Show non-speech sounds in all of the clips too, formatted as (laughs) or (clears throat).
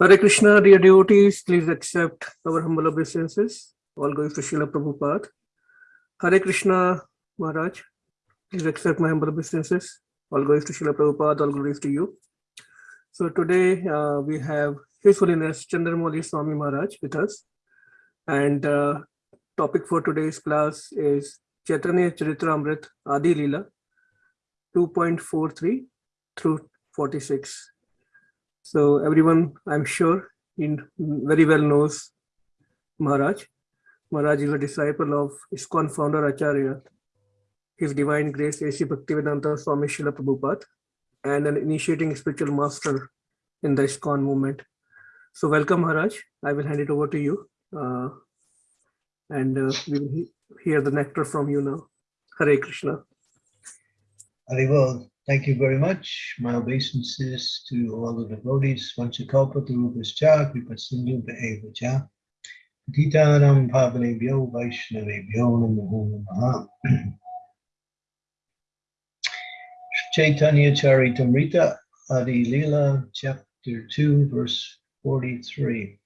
Hare Krishna, dear devotees, please accept our humble obeisances. All going to Srila Prabhupada. Hare Krishna, Maharaj, please accept my humble obeisances. All going to Srila Prabhupada, all glories to you. So today uh, we have His Holiness Chandramauli Swami Maharaj with us. And uh, topic for today's class is Chaitanya Charitamrit Adi Leela 2.43 through 46. So everyone, I'm sure, in very well knows Maharaj. Maharaj is a disciple of ISKCON founder Acharya, His Divine Grace A.C. Bhaktivedanta Swami Srila Prabhupada, and an initiating spiritual master in the ISKCON movement. So welcome Maharaj. I will hand it over to you. Uh, and uh, we will he hear the nectar from you now. Hare Krishna. Haribol. Thank you very much. My obeisances to all the devotees. Vanchakalpa Tarupascha, Kripasindhu Be'evacha. Titaram Pavanebhyo Vaishnavebhyo Namo Namaha. (clears throat) Chaitanya Charitamrita Adi Lila, chapter 2, verse 43.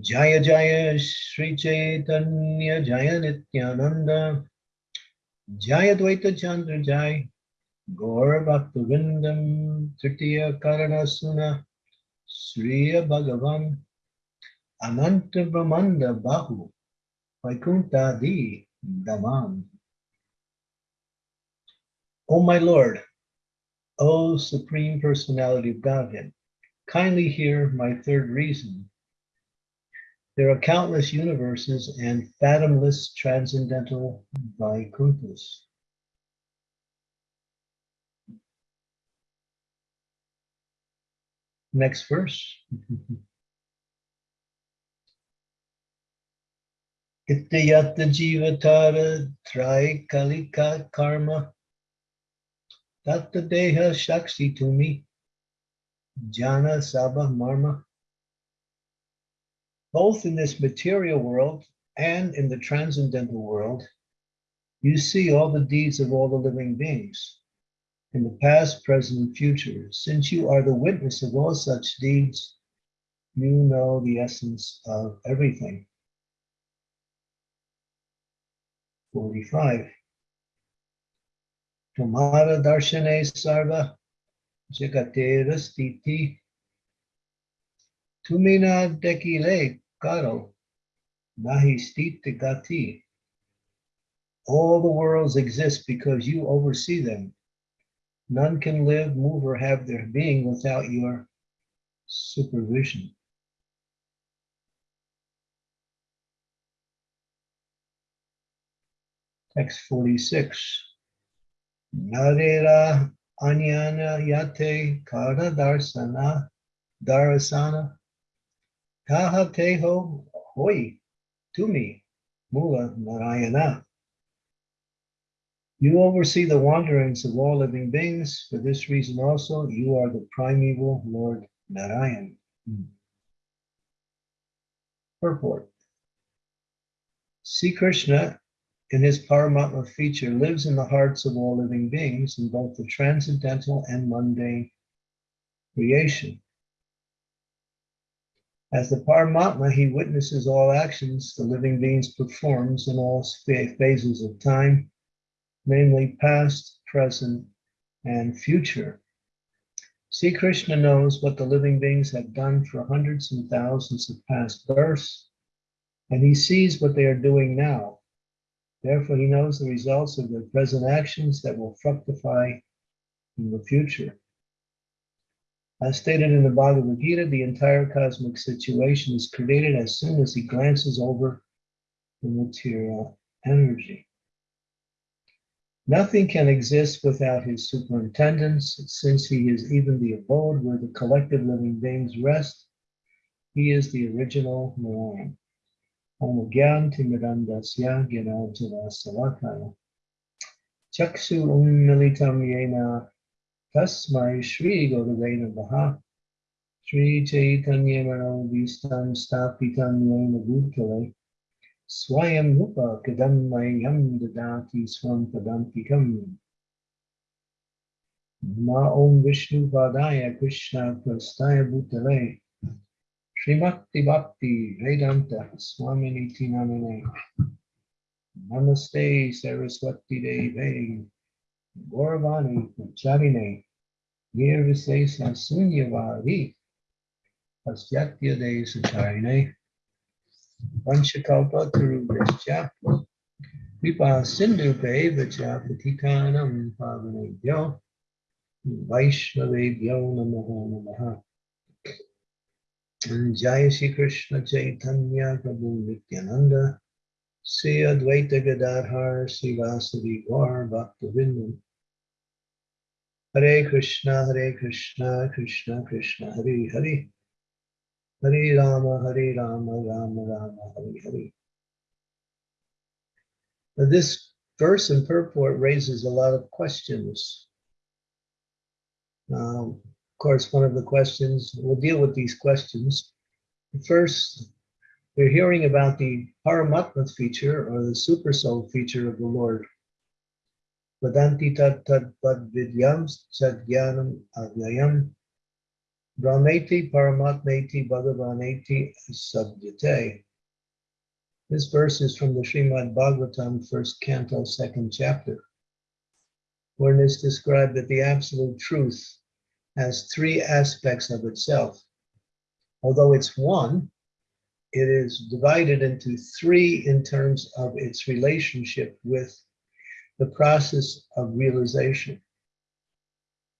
Jaya Jaya Sri Chaitanya Jaya Nityananda Jaya Dvaita Chandra Jai. Gaur Bhaktivindam Tritiya Karana Suna Sriya Bhagavan Ananta Brahmanda Bahu Vaikunta Di Daman O my Lord, O Supreme Personality of Godhead, kindly hear my third reason there are countless universes and fathomless transcendental Vaikunthas. Next verse. (laughs) Ityata jivatara trai kalika karma tatta deha shakshi tumi jana sabha marma both in this material world and in the transcendental world, you see all the deeds of all the living beings in the past, present, and future. Since you are the witness of all such deeds, you know the essence of everything. 45. Tamara darshane sarva jagatera stiti tumina dekile Garo, Mahistita Gati. All the worlds exist because you oversee them. None can live, move, or have their being without your supervision. Text 46. Narera anyana yate kara darsana darasana Kahateho hoi tumi mula narayana. You oversee the wanderings of all living beings. For this reason also, you are the primeval Lord Narayan. Purport. See Krishna in his Paramatma feature lives in the hearts of all living beings in both the transcendental and mundane creation. As the Paramatma, he witnesses all actions the living beings performs in all phases of time, namely past, present, and future. See, Krishna knows what the living beings have done for hundreds and thousands of past births, and he sees what they are doing now. Therefore, he knows the results of their present actions that will fructify in the future. As stated in the Bhagavad Gita, the entire cosmic situation is created as soon as he glances over the material energy. Nothing can exist without his superintendence, since he is even the abode where the collective living beings rest. He is the original Narayan. Chaksu Ummilitam Yena Tasmai Shri Gurave Namaha Shri Chaitanya Manovistam Stapitam Yena Bhutale Swayam Rupa Kadammayam Dadati Swam Padamtikam Ma Om Vishnu Padaya Krishna Prastaya Bhutale Srimakti Bhakti Vedanta Swamini Tinamine Namaste Saraswati Deve Gauravani Pacharine Nirvisesa Sunyavari Pasyatya De Sacharine Vanchakalpa Tarubhascha Vipa Sindhu Vacha Patikanam Pavanebhyo Vaishnavebhyo Namaha. And Jai Shri Krishna Chaitanya Prabhu Nityananda Sri Advaita Gadadhar Sri Vasadi Gaur Bhaktivinoda Hare Krishna Hare Krishna Krishna Krishna Hare Hare Hare Rama Hare Rama Rama Rama Hare Hare Now, This verse and purport raises a lot of questions. Now, of course, one of the questions, we'll deal with these questions. First, we're hearing about the Paramatma feature or the super soul feature of the Lord. Tat pad vidyam sadgyanam avyayam brahmeti paramatmeti bhagavaneti sabdyate. This verse is from the Srimad Bhagavatam, first canto, second chapter, wherein is described that the absolute truth has three aspects of itself. Although it's one, it is divided into three in terms of its relationship with the process of realization.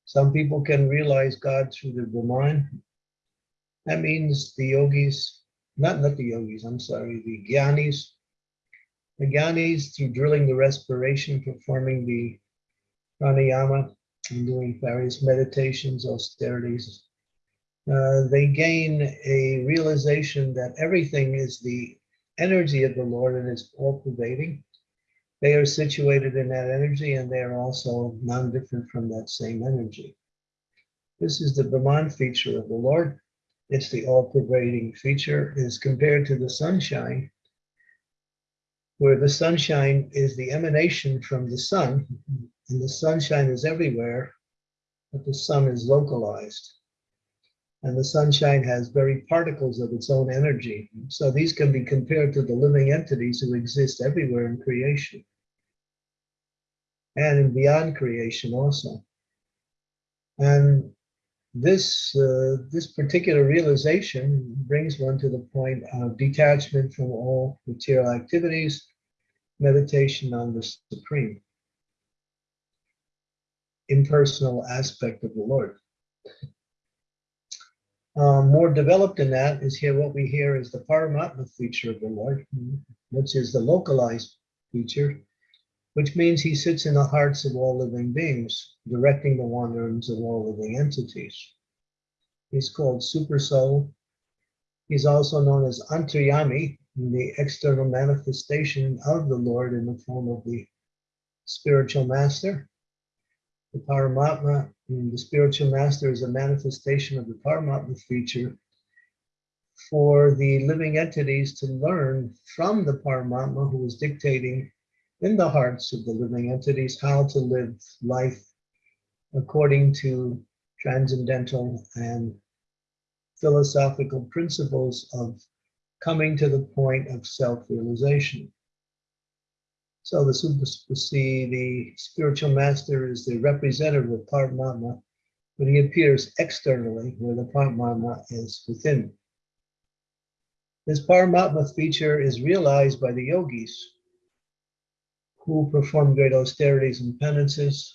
Some people can realize God through the Brahman. That means the yogis, not, not the yogis, I'm sorry, the gyanis. The gyanis, through drilling the respiration, performing the pranayama, and doing various meditations, austerities, uh, they gain a realization that everything is the energy of the Lord and is all pervading. They are situated in that energy and they are also non different from that same energy. This is the Brahman feature of the Lord. It's the all pervading feature, is compared to the sunshine, where the sunshine is the emanation from the sun, and the sunshine is everywhere, but the sun is localized. And the sunshine has very particles of its own energy. So these can be compared to the living entities who exist everywhere in creation and in beyond creation also. And this, uh, this particular realization brings one to the point of detachment from all material activities, meditation on the supreme, impersonal aspect of the Lord. Um, more developed in that is here what we hear is the Paramatma feature of the Lord, which is the localized feature, which means he sits in the hearts of all living beings, directing the wanderings of all living entities. He's called Super Soul. He's also known as Antaryami, the external manifestation of the Lord in the form of the spiritual master. The Paramatma, the spiritual master, is a manifestation of the Paramatma feature for the living entities to learn from the Paramatma who is dictating in the hearts of the living entities how to live life according to transcendental and philosophical principles of coming to the point of self-realization. So the see the spiritual master is the representative of Paramatma, but he appears externally where the Paramatma is within. This Paramatma feature is realized by the yogis who perform great austerities and penances,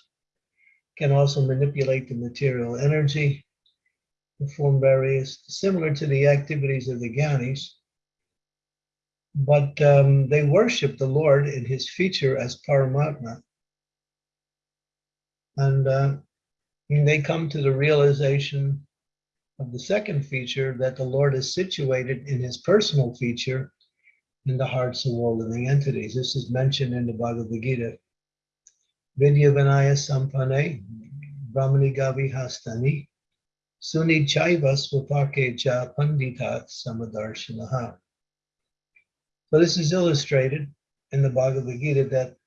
can also manipulate the material energy, perform various, similar to the activities of the Gyanis, but um, they worship the Lord in his feature as Paramatma. And, uh, they come to the realization of the second feature that the Lord is situated in his personal feature in the hearts of all living entities. This is mentioned in the Bhagavad Gita. Vidya Vinaya Sampane, Brahmani Gavi Hastani, Suni Chaiva Swapake Cha Panditat Samadarshanaha. So this is illustrated in the Bhagavad Gita that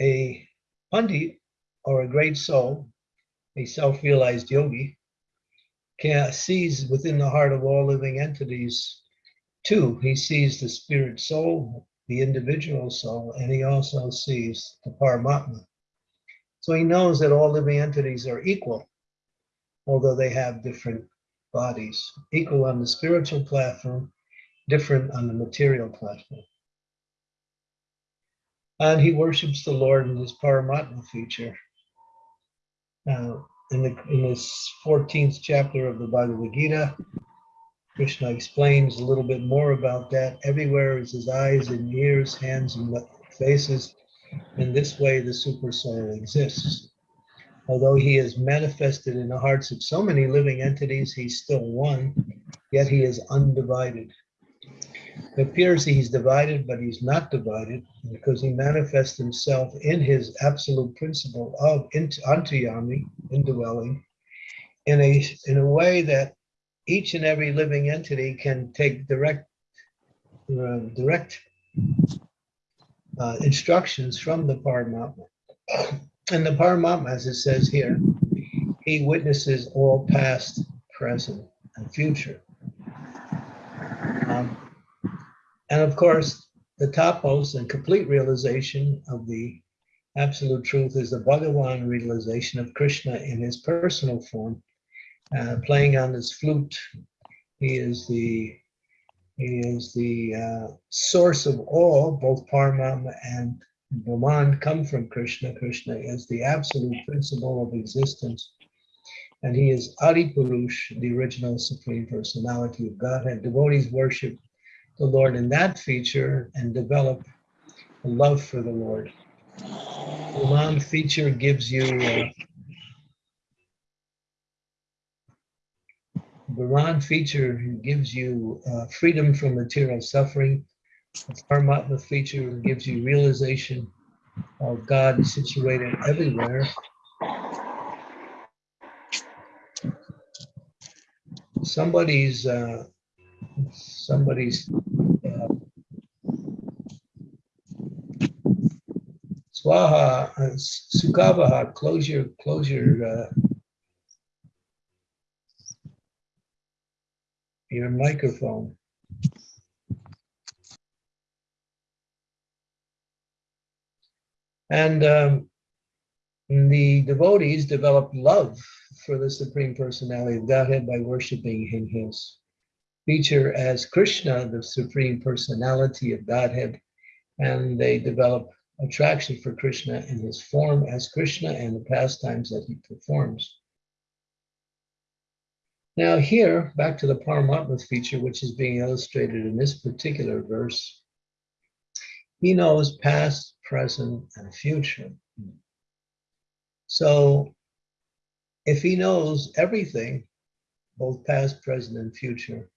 a Pandit or a great soul a self-realized yogi, can sees within the heart of all living entities two. He sees the spirit soul, the individual soul, and he also sees the Paramatma. So he knows that all living entities are equal, although they have different bodies, equal on the spiritual platform, different on the material platform. And he worships the Lord in his Paramatma feature. Now, in, the, in this 14th chapter of the Bhagavad Gita, Krishna explains a little bit more about that. Everywhere is his eyes and ears, hands and faces. In this way, the super soul exists. Although he is manifested in the hearts of so many living entities, he's still one, yet he is undivided. It appears he's divided, but he's not divided because he manifests himself in his absolute principle of antaryami, indwelling, in a, in a way that each and every living entity can take direct, uh, direct uh, instructions from the Paramatma. And the Paramatma, as it says here, he witnesses all past, present, and future. Um, and of course, the topmost and complete realization of the absolute truth is the Bhagavan realization of Krishna in his personal form, uh, playing on his flute. He is the he is the uh, source of all, both Paramatma and Brahman come from Krishna. Krishna is the absolute principle of existence. And he is Adi Purush, the original Supreme Personality of Godhead. Devotees worship the Lord in that feature and develop a love for the Lord. The Lam feature gives you uh, the Ram feature gives you uh, freedom from material suffering. The Paramatma feature gives you realization of God situated everywhere. Somebody's uh, somebody's uh, Swaha, uh, Sukavaha, close your, close your, uh, your microphone. And um, the devotees developed love for the Supreme Personality of Godhead by worshiping in his feature as Krishna, the Supreme Personality of Godhead. And they develop attraction for Krishna in his form as Krishna and the pastimes that he performs. Now here, back to the Paramatma feature, which is being illustrated in this particular verse. He knows past, present, and future. So if he knows everything, both past, present, and future,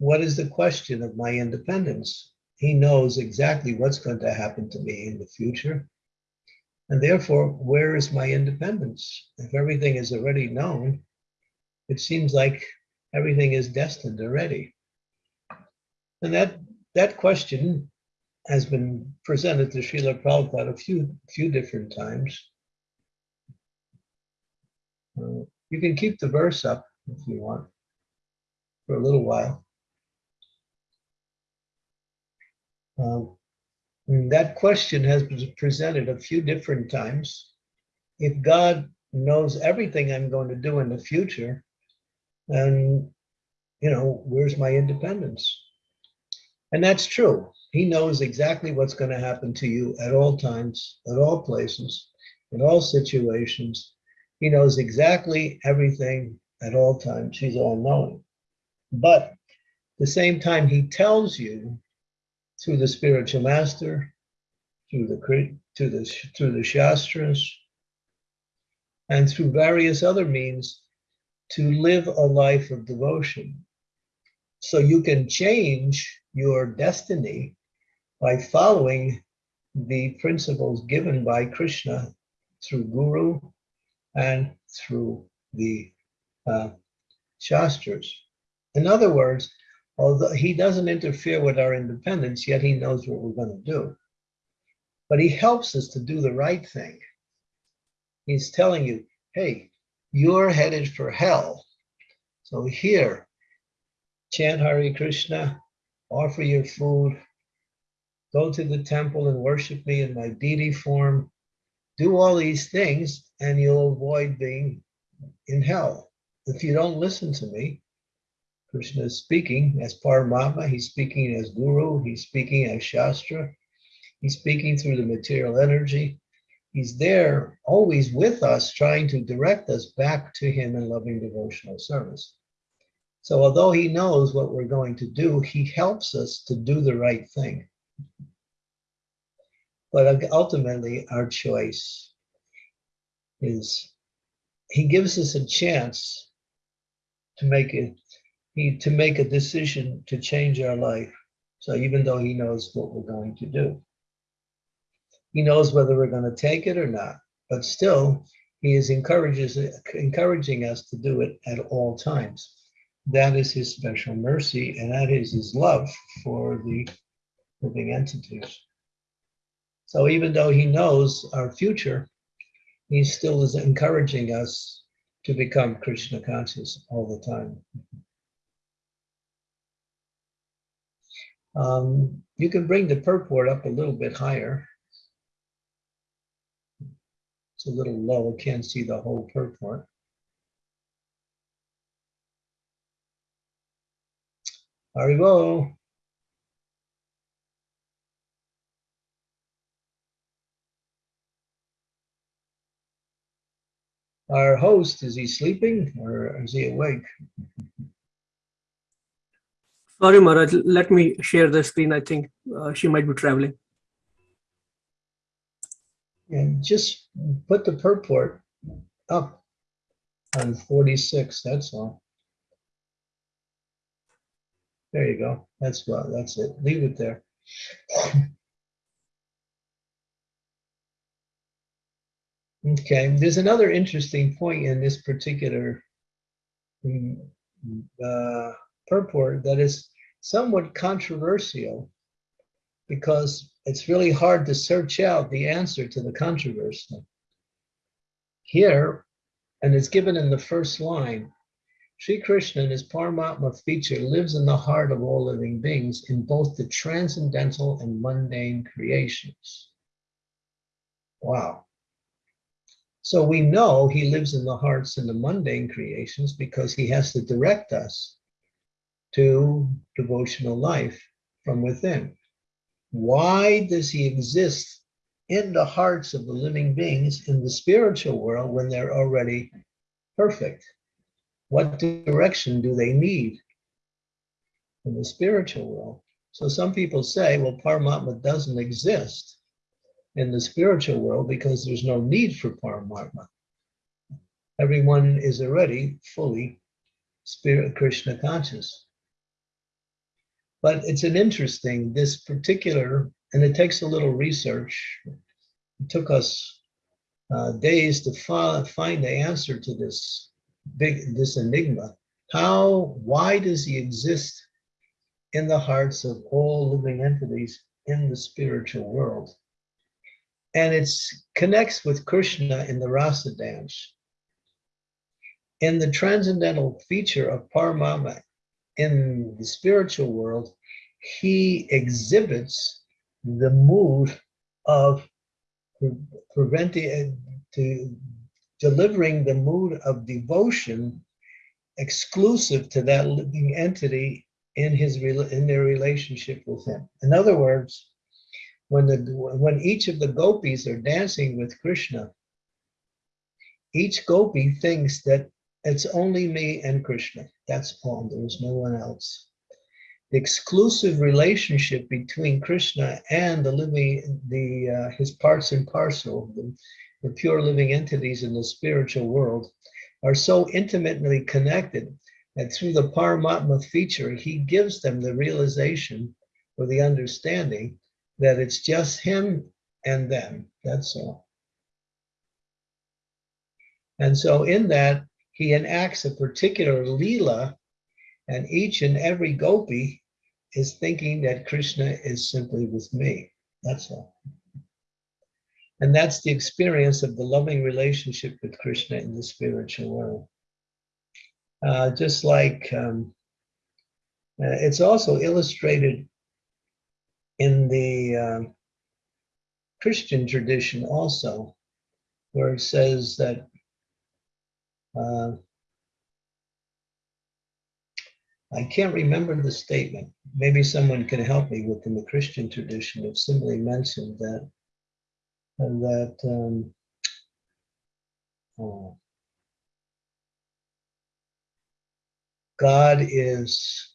what is the question of my independence? He knows exactly what's going to happen to me in the future. And therefore, where is my independence? If everything is already known, it seems like everything is destined already. And that, that question has been presented to Srila Prabhupada a few, few different times. Uh, you can keep the verse up if you want for a little while. Um, that question has been presented a few different times. If God knows everything I'm going to do in the future, then, you know, where's my independence? And that's true. He knows exactly what's going to happen to you at all times, at all places, in all situations. He knows exactly everything at all times. He's all knowing. But at the same time, he tells you through the spiritual master, through the to the through the shastras, and through various other means to live a life of devotion. So you can change your destiny by following the principles given by Krishna through Guru and through the uh, Shastras. In other words, although he doesn't interfere with our independence, yet he knows what we're going to do. But he helps us to do the right thing. He's telling you, hey, you're headed for hell. So here, chant Hare Krishna, offer your food, go to the temple and worship me in my deity form, do all these things, and you'll avoid being in hell. If you don't listen to me, Krishna is speaking as Paramatma, he's speaking as Guru, he's speaking as Shastra, he's speaking through the material energy. He's there always with us, trying to direct us back to him in loving devotional service. So although he knows what we're going to do, he helps us to do the right thing. But ultimately, our choice is he gives us a chance to make it he to make a decision to change our life. So even though he knows what we're going to do, he knows whether we're going to take it or not. But still, he is encourages encouraging us to do it at all times. That is his special mercy, and that is his love for the living entities. So even though he knows our future, he still is encouraging us to become Krishna conscious all the time. Um, you can bring the purport up a little bit higher. It's a little low, I can't see the whole purport. Haribol. Our host, is he sleeping or is he awake? Sorry, Maharaj, let me share the screen. I think uh, she might be traveling. And just put the purport up on 46, that's all. There you go. That's well, that's it. Leave it there. Okay, there's another interesting point in this particular mm, uh, purport that is somewhat controversial because it's really hard to search out the answer to the controversy. Here, and it's given in the first line, Sri Krishna in his Paramatma feature lives in the heart of all living beings in both the transcendental and mundane creations. Wow. So we know he lives in the hearts in the mundane creations because he has to direct us to devotional life from within. Why does he exist in the hearts of the living beings in the spiritual world when they're already perfect? What direction do they need in the spiritual world? So some people say, well, Paramatma doesn't exist in the spiritual world because there's no need for Paramatma. Everyone is already fully spirit Krishna conscious. But it's an interesting, this particular, and it takes a little research. It took us uh, days to find the answer to this big, this enigma. How, why does he exist in the hearts of all living entities in the spiritual world? And it connects with Krishna in the rasa dance. In the transcendental feature of Paramatma in the spiritual world, he exhibits the mood of preventing uh, to delivering the mood of devotion exclusive to that living entity in his in their relationship with him. In other words, when the when each of the gopis are dancing with Krishna, each gopi thinks that it's only me and Krishna. That's all. There's no one else. The exclusive relationship between Krishna and the living, the uh, his parts and parcel, the, the pure living entities in the spiritual world, are so intimately connected that through the Paramatma feature, he gives them the realization or the understanding that it's just him and them. That's all. And so in that, he enacts a particular lila, and each and every gopi is thinking that Krishna is simply with me. That's all. And that's the experience of the loving relationship with Krishna in the spiritual world. Uh, just like um, uh, it's also illustrated in the uh, Christian tradition also, where it says that uh, I can't remember the statement. Maybe someone can help me within the Christian tradition. It simply mentioned that, and that um, oh, God is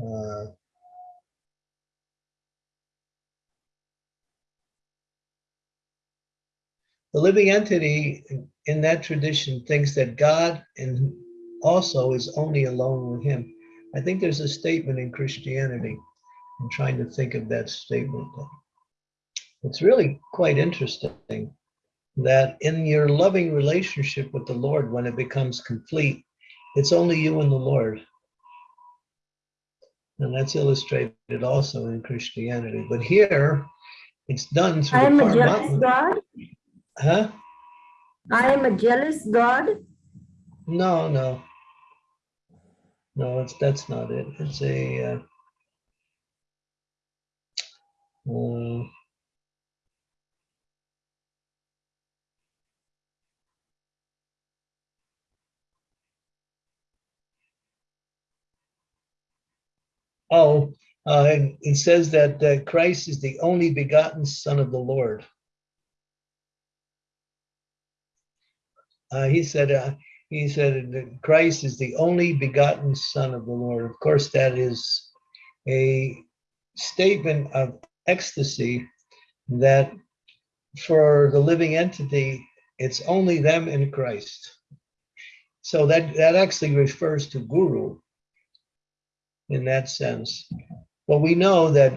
uh, the living entity in that tradition thinks that God and also is only alone with him. I think there's a statement in Christianity. I'm trying to think of that statement. It's really quite interesting that in your loving relationship with the Lord, when it becomes complete, it's only you and the Lord. And that's illustrated also in Christianity. But here, it's done through I am the a jealous God. Huh? I am a jealous God. No, no. No, it's that's not it. It's a uh, uh, Oh, uh, it says that uh, Christ is the only begotten Son of the Lord. Uh, he said, uh, he said that Christ is the only begotten Son of the Lord. Of course, that is a statement of ecstasy that for the living entity, it's only them in Christ. So that, that actually refers to Guru in that sense. But we know that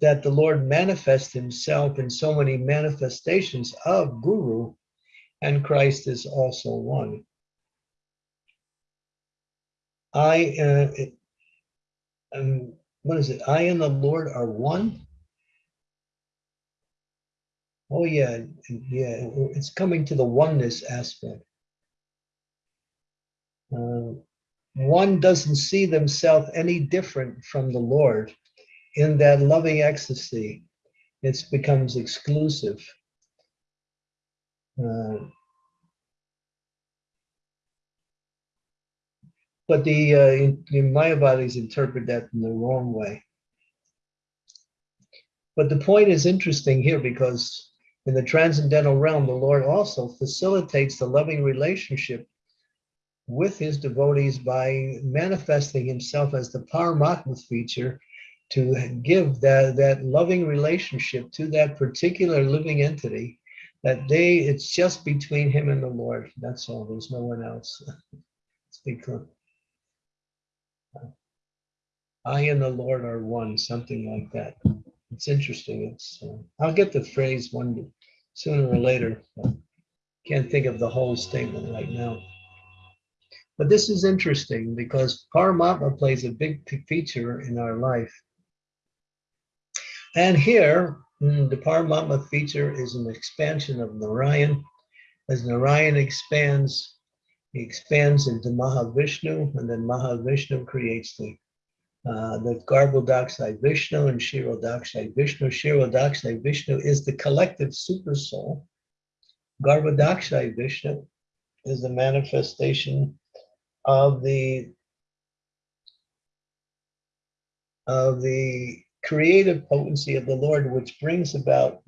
that the Lord manifests himself in so many manifestations of Guru, and Christ is also one. I, uh, um, what is it? I and the Lord are one. Oh yeah, yeah. It's coming to the oneness aspect. Uh, one doesn't see themselves any different from the Lord in that loving ecstasy. It becomes exclusive. But the, uh, in- the Mayavadis interpret that in the wrong way. But the point is interesting here because in the transcendental realm, the Lord also facilitates the loving relationship with his devotees by manifesting himself as the Paramatma feature to give that, that loving relationship to that particular living entity that they, it's just between him and the Lord. That's all. There's no one else. (laughs) It's because I and the Lord are one, something like that. It's interesting. It's, uh, I'll get the phrase one sooner or later. Can't think of the whole statement right now. But this is interesting because Paramatma plays a big feature in our life. And here, the Paramatma feature is an expansion of Narayan. As Narayan expands, he expands into Mahavishnu, and then Mahavishnu creates the uh, the Garbhodakashayi Vishnu and Kshirodakashayi Vishnu. Kshirodakashayi Vishnu is the collective super soul. Garbhodakashayi Vishnu is the manifestation of the of the creative potency of the Lord, which brings about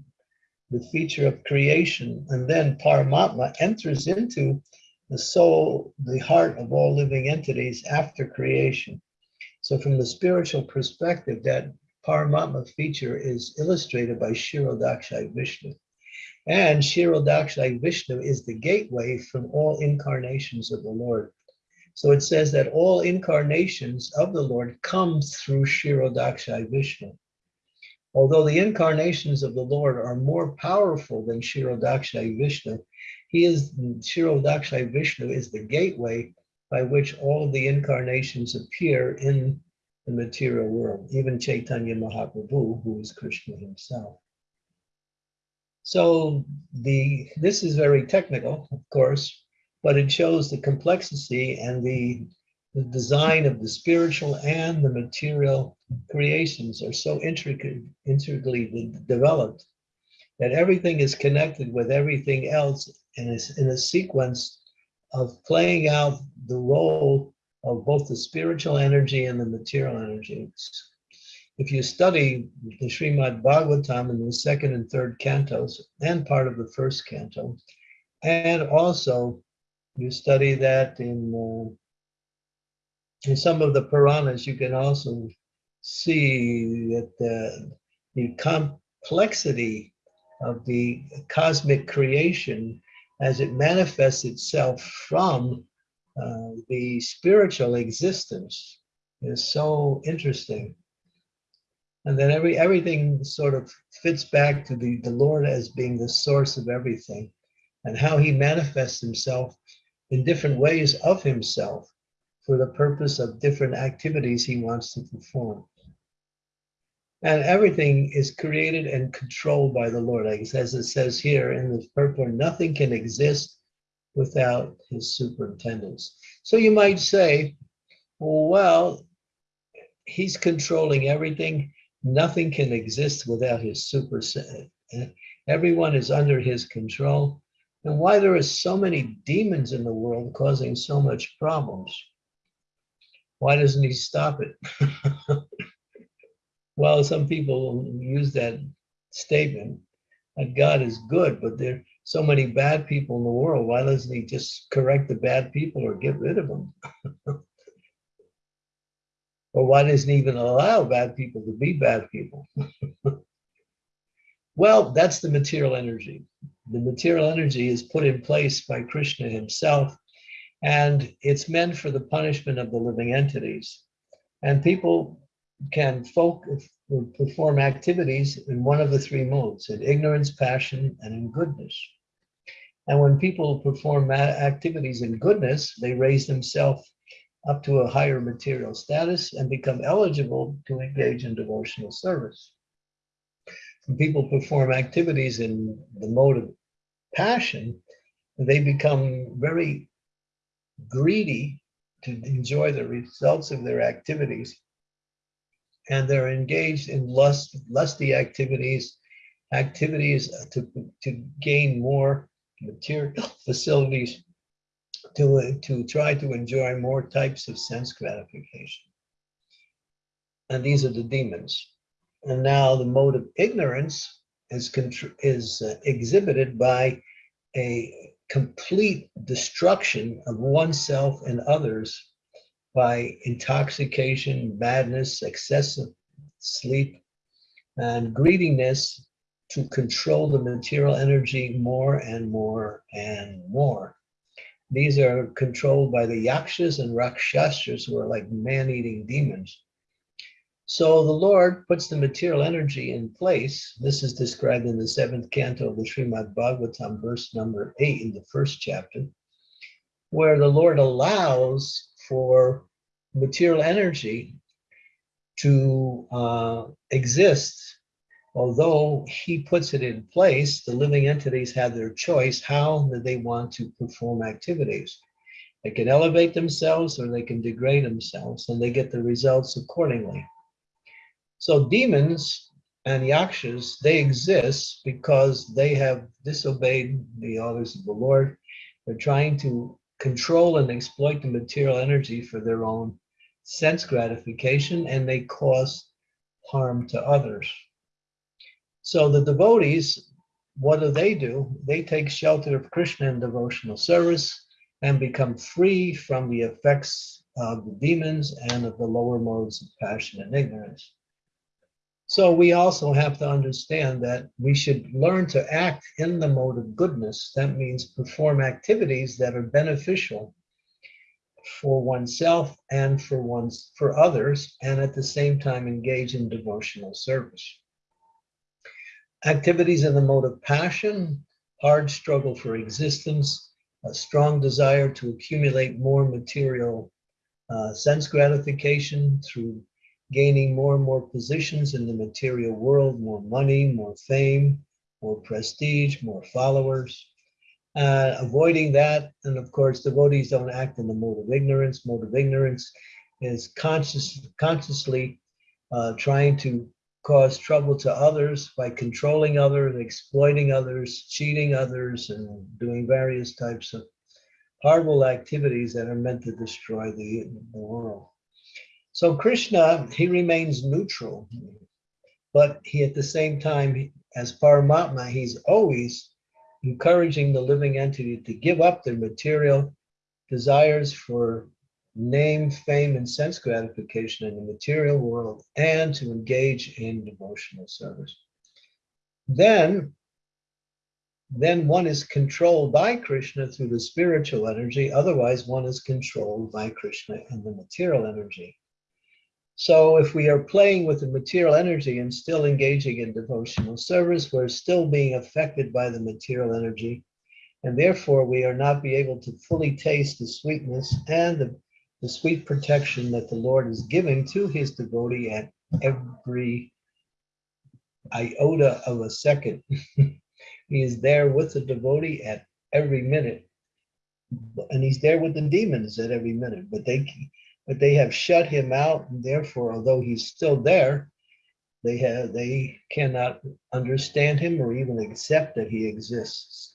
the feature of creation, and then Paramatma enters into the soul, the heart of all living entities after creation. So, from the spiritual perspective, that Paramatma feature is illustrated by Kshirodakashayi Vishnu. And Kshirodakashayi Vishnu is the gateway from all incarnations of the Lord. So it says that all incarnations of the Lord come through Kshirodakashayi Vishnu. Although the incarnations of the Lord are more powerful than Kshirodakashayi Vishnu, he is Kshirodakashayi Vishnu is the gateway by which all of the incarnations appear in the material world, even Chaitanya Mahaprabhu, who is Krishna himself. So the this is very technical, of course, but it shows the complexity and the, the design of the spiritual and the material creations are so intricate, intricately de- developed that everything is connected with everything else and is in a sequence of playing out the role of both the spiritual energy and the material energies. If you study the Srimad Bhagavatam in the second and third cantos and part of the first canto, and also you study that in, uh, in some of the Puranas, you can also see that the, the complexity of the cosmic creation as it manifests itself from uh, the spiritual existence is so interesting. And then every everything sort of fits back to the, the Lord as being the source of everything and how he manifests himself in different ways of himself for the purpose of different activities he wants to perform. And everything is created and controlled by the Lord. As it says here in the purport, nothing can exist without his superintendence. So you might say, well, he's controlling everything. Nothing can exist without his super. Everyone is under his control. And why there are so many demons in the world causing so much problems? Why doesn't he stop it? (laughs) well, some people use that statement that God is good, but there are so many bad people in the world. Why doesn't he just correct the bad people or get rid of them? (laughs) or why doesn't he even allow bad people to be bad people? (laughs) well, that's the material energy. The material energy is put in place by Krishna himself, and it's meant for the punishment of the living entities. And people can focus, perform activities in one of the three modes, in ignorance, passion, and in goodness. And when people perform activities in goodness, they raise themselves up to a higher material status and become eligible to engage in devotional service. When people perform activities in the mode of passion, they become very greedy to enjoy the results of their activities. And they're engaged in lust, lusty activities, activities to, to gain more material (laughs) facilities to, to try to enjoy more types of sense gratification. And these are the demons. And now the mode of ignorance is, is uh, exhibited by a complete destruction of oneself and others by intoxication, madness, excessive sleep, and greediness to control the material energy more and more and more. These are controlled by the yakshas and rakshasas, who are like man-eating demons. So the Lord puts the material energy in place. This is described in the seventh canto of the Srimad Bhagavatam, verse number eight in the first chapter, where the Lord allows for material energy to uh, exist. Although he puts it in place, the living entities have their choice how they want to perform activities. They can elevate themselves or they can degrade themselves, and they get the results accordingly. So demons and yakshas, they exist because they have disobeyed the orders of the Lord. They're trying to control and exploit the material energy for their own sense gratification, and they cause harm to others. So the devotees, what do they do? They take shelter of Krishna in devotional service and become free from the effects of the demons and of the lower modes of passion and ignorance. So we also have to understand that we should learn to act in the mode of goodness. That means perform activities that are beneficial for oneself and for one's for others, and at the same time engage in devotional service. Activities in the mode of passion, hard struggle for existence, a strong desire to accumulate more material uh, sense gratification through gaining more and more positions in the material world, more money, more fame, more prestige, more followers. Uh, avoiding that, and of course, devotees don't act in the mode of ignorance. Mode of ignorance is conscious, consciously uh, trying to cause trouble to others by controlling others, exploiting others, cheating others, and doing various types of horrible activities that are meant to destroy the, the world. So Krishna, he remains neutral, but he at the same time, as Paramatma, he's always encouraging the living entity to give up their material desires for name, fame, and sense gratification in the material world and to engage in devotional service. Then, then one is controlled by Krishna through the spiritual energy. Otherwise, one is controlled by Krishna and the material energy. So if we are playing with the material energy and still engaging in devotional service, we're still being affected by the material energy. And therefore, we are not be able to fully taste the sweetness and the, the sweet protection that the Lord is giving to his devotee at every iota of a second. (laughs) he is there with the devotee at every minute. And he's there with the demons at every minute, but they but they have shut him out, and therefore, although he's still there, they have they cannot understand him or even accept that he exists.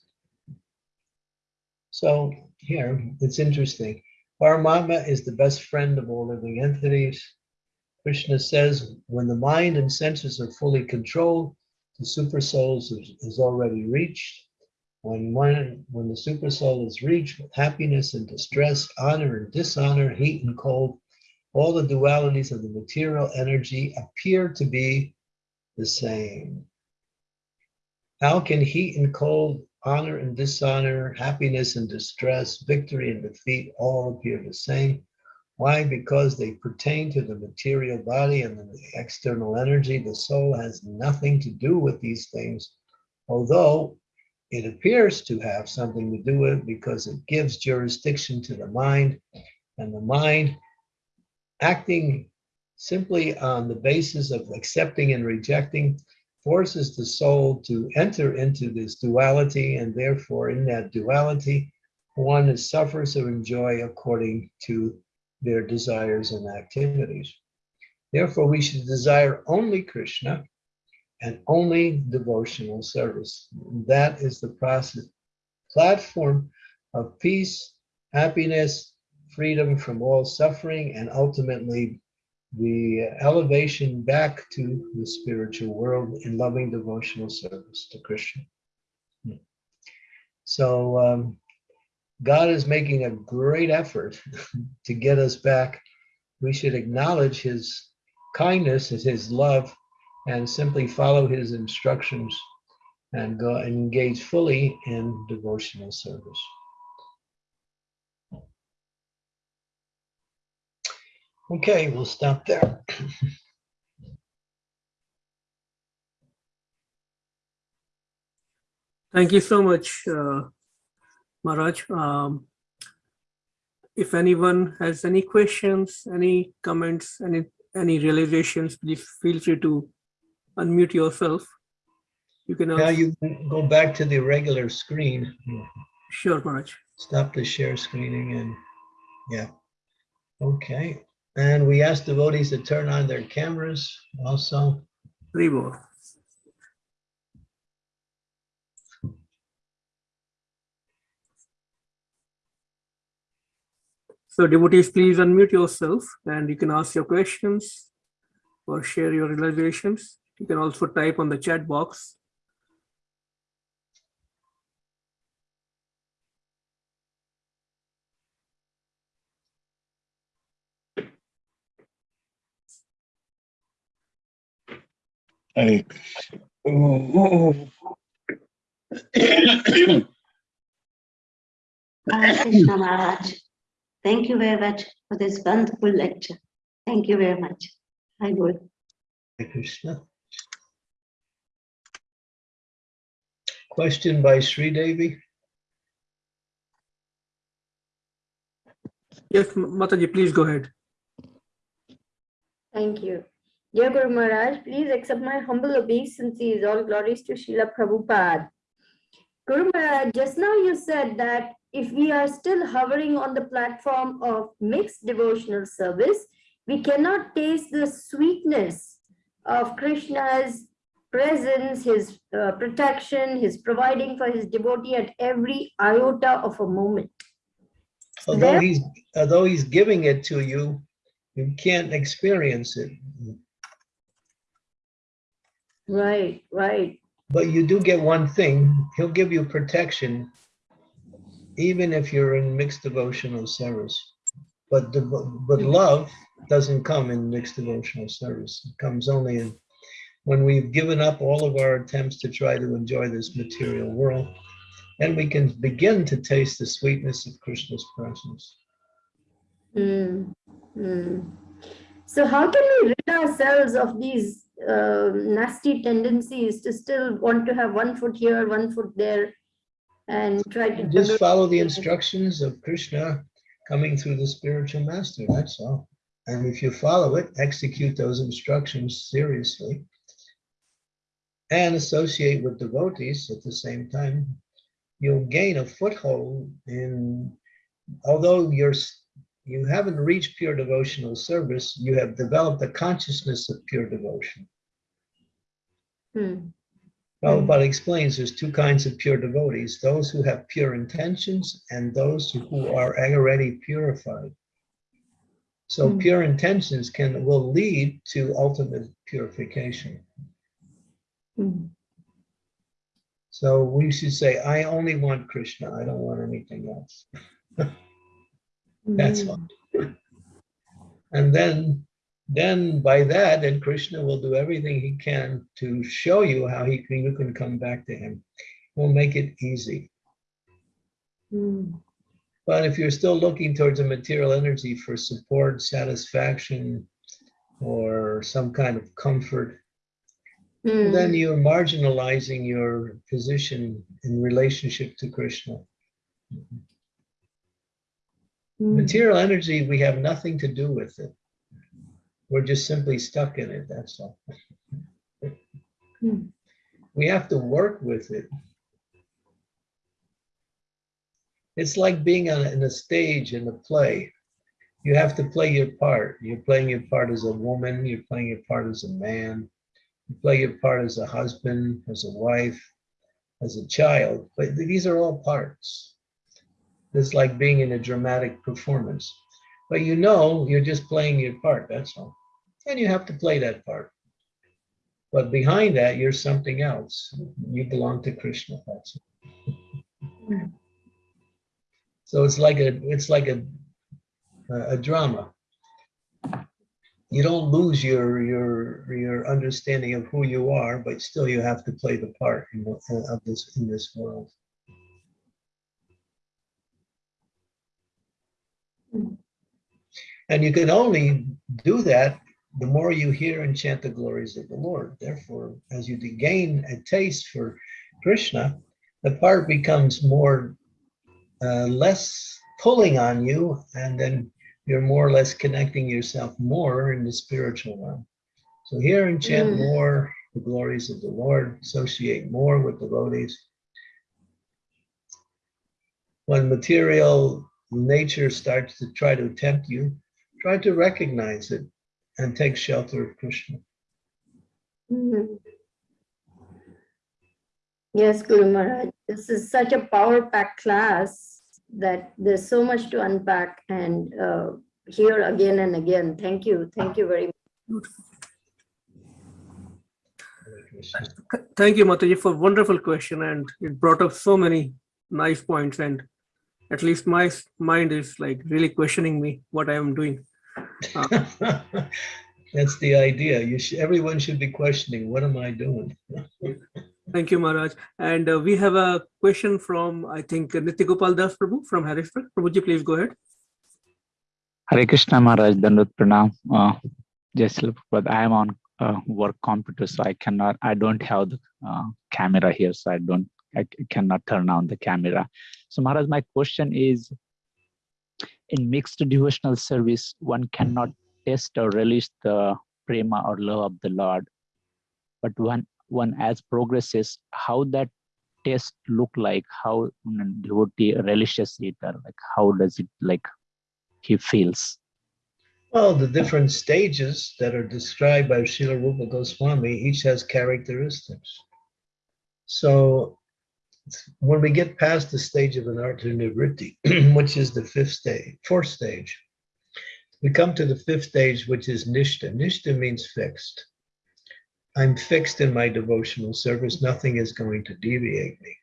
So here, it's interesting. Paramatma is the best friend of all living entities. Krishna says, when the mind and senses are fully controlled, the super souls is, is already reached. When one, when the super soul is reached happiness and distress, honor and dishonor, heat and cold, all the dualities of the material energy appear to be the same. How can heat and cold, honor and dishonor, happiness and distress, victory and defeat all appear the same? Why? Because they pertain to the material body and the external energy. The soul has nothing to do with these things, although it appears to have something to do with it because it gives jurisdiction to the mind and the mind acting simply on the basis of accepting and rejecting forces the soul to enter into this duality and therefore in that duality one suffers or enjoy according to their desires and activities. Therefore we should desire only Krishna and only devotional service. That is the process, platform of peace, happiness, freedom from all suffering, and ultimately the elevation back to the spiritual world in loving devotional service to Krishna. So um, God is making a great effort (laughs) to get us back. We should acknowledge his kindness, his love, and simply follow his instructions and go engage fully in devotional service. Okay, we'll stop there. Thank you so much, uh, Maharaj. Um, if anyone has any questions, any comments, any any realizations, please feel free to unmute yourself. You can Now you can go back to the regular screen. sure, Maharaj. Stop the share screening and, yeah. Okay, and we ask devotees to turn on their cameras also. Ribo. So devotees, please unmute yourself and you can ask your questions or share your realizations. You can also type on the chat box. Hare Hare Krishna Maharaj. Thank you very much for this wonderful lecture. Thank you very much. I would. Hare Krishna. Question by Sri Devi. Yes, Mataji, please go ahead. Thank you. Dear Guru Maharaj, please accept my humble obeisances. All glories to Srila Prabhupada. Guru Maharaj, just now you said that if we are still hovering on the platform of mixed devotional service, we cannot taste the sweetness of Krishna's presence, his uh, protection, his providing for his devotee at every iota of a moment. Although he's, although he's giving it to you, you can't experience it. Right, right. But you do get one thing, he'll give you protection, even if you're in mixed devotional service. But, the but love doesn't come in mixed devotional service. It comes only in, when we've given up all of our attempts to try to enjoy this material world, and we can begin to taste the sweetness of Krishna's presence. Mm, mm. So how can we rid ourselves of these uh, nasty tendencies to still want to have one foot here, one foot there, and try to Just follow the instructions of Krishna coming through the spiritual master, that's all. And if you follow it, execute those instructions seriously and associate with devotees at the same time, you'll gain a foothold in, although you're, you haven't reached pure devotional service, you have developed a consciousness of pure devotion. Hmm, Prabhupada explains there's two kinds of pure devotees, those who have pure intentions and those who are already purified. So Hmm. pure intentions can, will lead to ultimate purification. So we should say, I only want Krishna, I don't want anything else. (laughs) That's hmm. all. And then, then by that, then Krishna will do everything he can to show you how he can, you can come back to him. Will make it easy. Hmm, But if you're still looking towards a material energy for support, satisfaction, or some kind of comfort, hmm, then you're marginalizing your position in relationship to Krishna. hmm. Material energy, we have nothing to do with it. We're just simply stuck in it, that's all. Hmm. We have to work with it. It's like being on, in a stage in a play. You have to play your part. You're playing your part as a woman, you're playing your part as a man. You play your part as a husband, as a wife, as a child, but these are all parts. It's like being in a dramatic performance. But you know, you're just playing your part, that's all. And you have to play that part. But behind that, you're something else. You belong to Krishna, that's it. Mm. So it's like a, it's like a, a a drama. You don't lose your, your, your understanding of who you are, but still you have to play the part in, of this, in this world. And you can only do that the more you hear and chant the glories of the Lord. Therefore, as you gain a taste for Krishna, the part becomes more, uh, less pulling on you, and then you're more or less connecting yourself more in the spiritual realm. So hear and chant Mm. more the glories of the Lord, associate more with devotees. When material nature starts to try to tempt you, try to recognize it and take shelter of Krishna. Mhm. Yes, Guru Maharaj, this is such a power packed class that there's so much to unpack and uh, hear again and again. Thank you. Thank you very much. Hare Krishna. Th- Thank you, Mataji, for a wonderful question, and it brought up so many nice points. And at least my mind is like really questioning me what I am doing. (laughs) That's the idea. You should, everyone should be questioning, what am I doing? (laughs) Thank you, Maharaj. And uh, we have a question from I think Nitya Gopal Das Prabhu from Harrisburg. Prabhuji, please go ahead. Hare Krishna Maharaj, Dandut Pranam. Uh, Prabhupada. I am on uh, work computer, so I cannot, I don't have the uh, camera here, so I don't, I cannot turn on the camera. So Maharaj, my question is, in mixed devotional service, one cannot test or relish the prema or love of the Lord. But one one as progresses, how that test look like, how mm, devotee relishes it, or like how does it like he feels. Well, the different stages that are described by Srila Rupa Goswami, each has characteristics. So when we get past the stage of anartha nivritti, (clears throat) which is the fifth stage, fourth stage, we come to the fifth stage, which is nishta. Nishta means fixed. I'm fixed in my devotional service. Nothing is going to deviate me.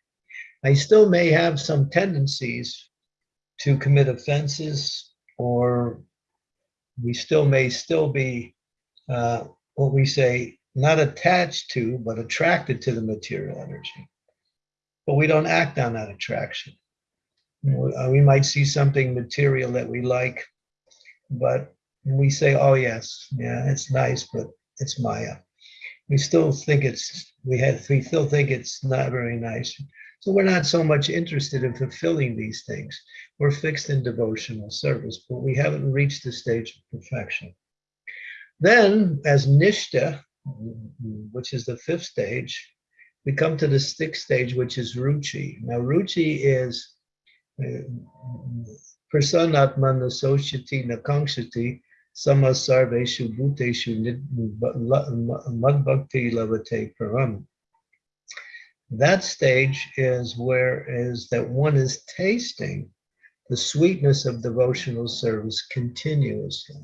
I still may have some tendencies to commit offenses, or we still may still be uh, what we say not attached to, but attracted to the material energy. But we don't act on that attraction. Uh, We might see something material that we like, but we say, oh, yes, yeah, it's nice, but it's Maya. We still think it's, we had, we still think it's not very nice. So we're not so much interested in fulfilling these things. We're fixed in devotional service, but we haven't reached the stage of perfection. Then, as Nishta, which is the fifth stage, we come to the sixth stage, which is Ruchi. Now, Ruchi is uh, prasanatman associati nakangshati bhuteshu madbhakti lavate param. That stage is where is that one is tasting the sweetness of devotional service continuously.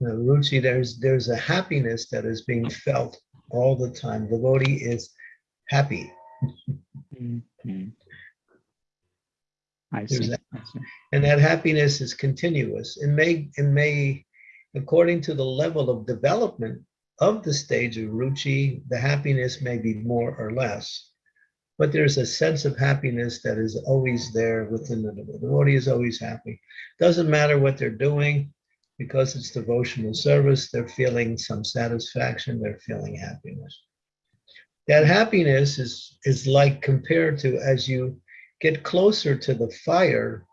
Now, Ruchi, there's there's a happiness that is being felt all the time. The devotee is happy. Mm. I see. that. I see. and that happiness is continuous. It may, it may, according to the level of development of the stage of ruchi, the happiness may be more or less. But there's a sense of happiness that is always there within the devotee. The devotee is always happy. Doesn't matter what they're doing, because it's devotional service, they're feeling some satisfaction, they're feeling happiness. That happiness is, is like compared to as you get closer to the fire,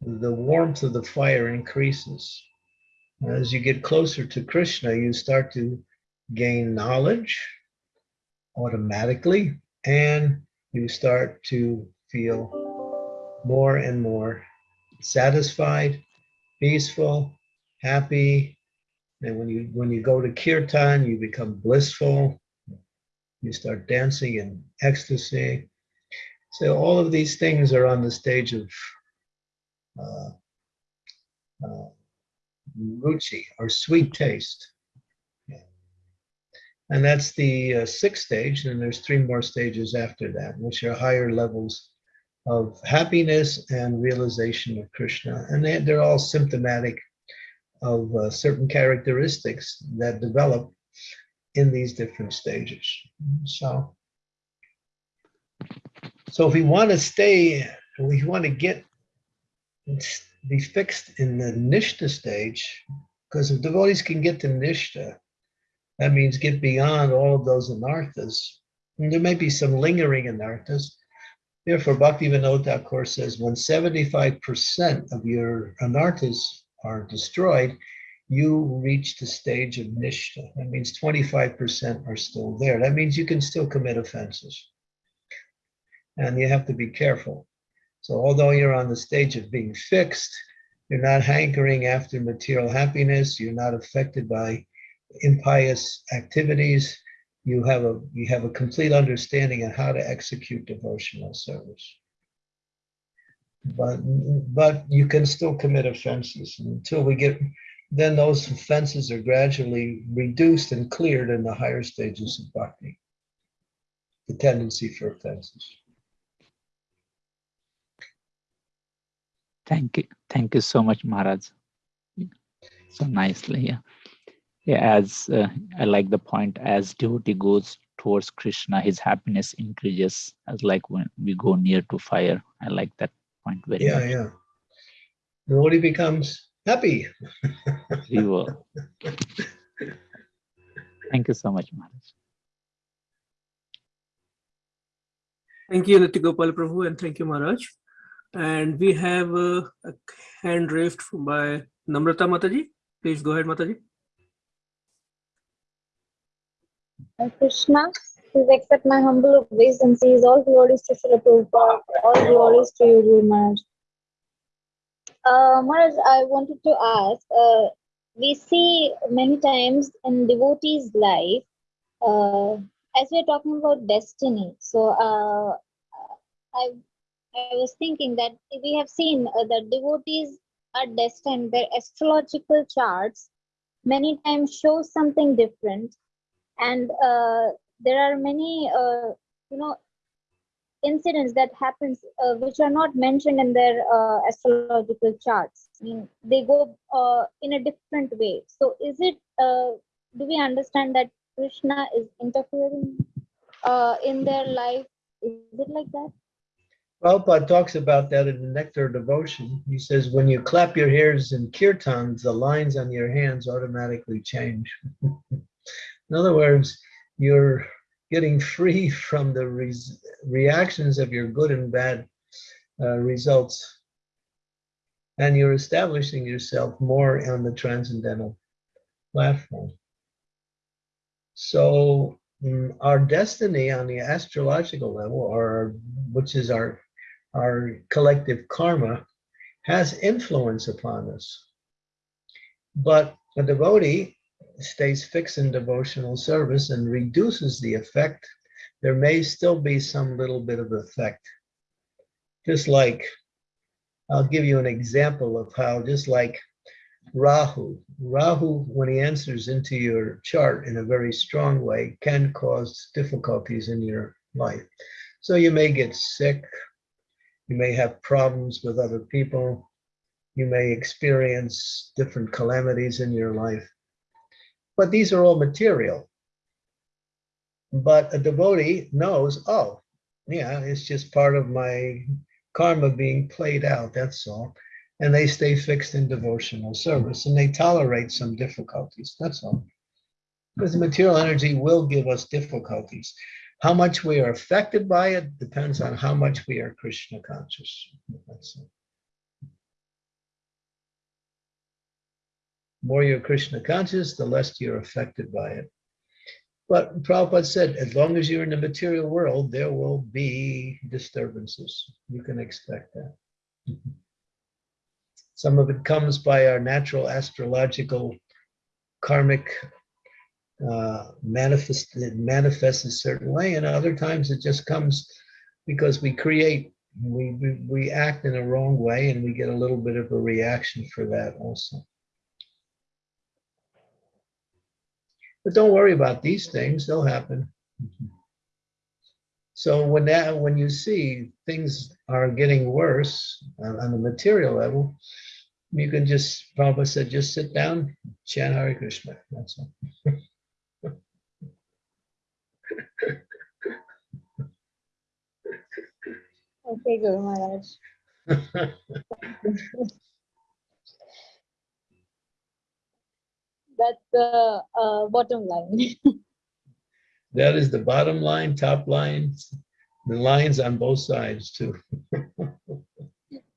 the warmth of the fire increases. As you get closer to Krishna, you start to gain knowledge automatically, and you start to feel more and more satisfied, peaceful, happy. And when you when you go to kirtan, you become blissful. You start dancing in ecstasy. So all of these things are on the stage of uh, uh, ruchi or sweet taste. And that's the uh, sixth stage, and there's three more stages after that, which are higher levels of happiness and realization of Krishna. And they, they're all symptomatic of uh, certain characteristics that develop in these different stages. So so if we want to stay, we want to get be fixed in the nishta stage, because if devotees can get to nishta, that means get beyond all of those anarthas. And there may be some lingering anarthas. Therefore, Bhaktivinoda Thakur says when 75% of your anarthas are destroyed, you reach the stage of nishta. That means 25% are still there. That means you can still commit offenses and you have to be careful. So although you're on the stage of being fixed, you're not hankering after material happiness, you're not affected by impious activities, you have a you have a complete understanding of how to execute devotional service. But but you can still commit offenses until we get then those offenses are gradually reduced and cleared in the higher stages of bhakti. The tendency for offenses. Thank you. Thank you so much, Maharaj. So nicely, yeah. Yeah, as uh, I like the point, as devotee goes towards Krishna, his happiness increases as like when we go near to fire. I like that point very Yeah, much. yeah. Devotee becomes happy. (laughs) We will. Thank you so much, Maharaj. Thank you, Nityagopal Prabhu, and thank you, Maharaj. And we have uh, a hand raised by Namrata Mataji. Please go ahead, Mataji. Krishna, please accept my humble obeisances. All glories to Srila Prabhupada. All glories to you, Guru Maharaj. Uh, Maharaj, I wanted to ask, uh, we see many times in devotees' life, uh, as we're talking about destiny. So uh, I, I was thinking that we have seen uh, that devotees are destined, their astrological charts many times show something different. And uh, there are many uh, you know incidents that happens uh, which are not mentioned in their uh, astrological charts. I mean they go uh, in a different way. So is it uh, do we understand that krishna is interfering uh, in their life? Is it like that Prabhupada talks about that in the Nectar Devotion. He says, when you clap your hands in kirtans, the lines on your hands automatically change. (laughs) in other words, you're getting free (laughs) from the res- reactions of your good and bad uh, results. And you're establishing yourself more on the transcendental platform. So mm, our destiny on the astrological level, or which is our our collective karma, has influence upon us. But a devotee stays fixed in devotional service and reduces the effect. There may still be some little bit of effect. Just like, I'll give you an example of how, just like Rahu, Rahu, when he enters into your chart in a very strong way, can cause difficulties in your life. So you may get sick, you may have problems with other people, you may experience different calamities in your life. But these are all material. But a devotee knows, oh, yeah, it's just part of my karma being played out, that's all. And they stay fixed in devotional service and they tolerate some difficulties, that's all. Because the material energy will give us difficulties. How much we are affected by it depends on how much we are Krishna conscious. That's it. More you're Krishna conscious, the less you're affected by it. But Prabhupada said, as long as you're in the material world, there will be disturbances. You can expect that. Some of it comes by our natural astrological karmic uh, manifest, it manifests a certain way, and other times it just comes because we create, we, we, we act in a wrong way, and we get a little bit of a reaction for that also. But don't worry about these things, they'll happen. So when that, when you see things are getting worse on, on the material level, you can just, Prabhupada said, just sit down, chant Hare Krishna, that's all. (laughs) okay guru maharaj (laughs) that's the uh, bottom line (laughs) That is the bottom line, top line, the lines on both sides too.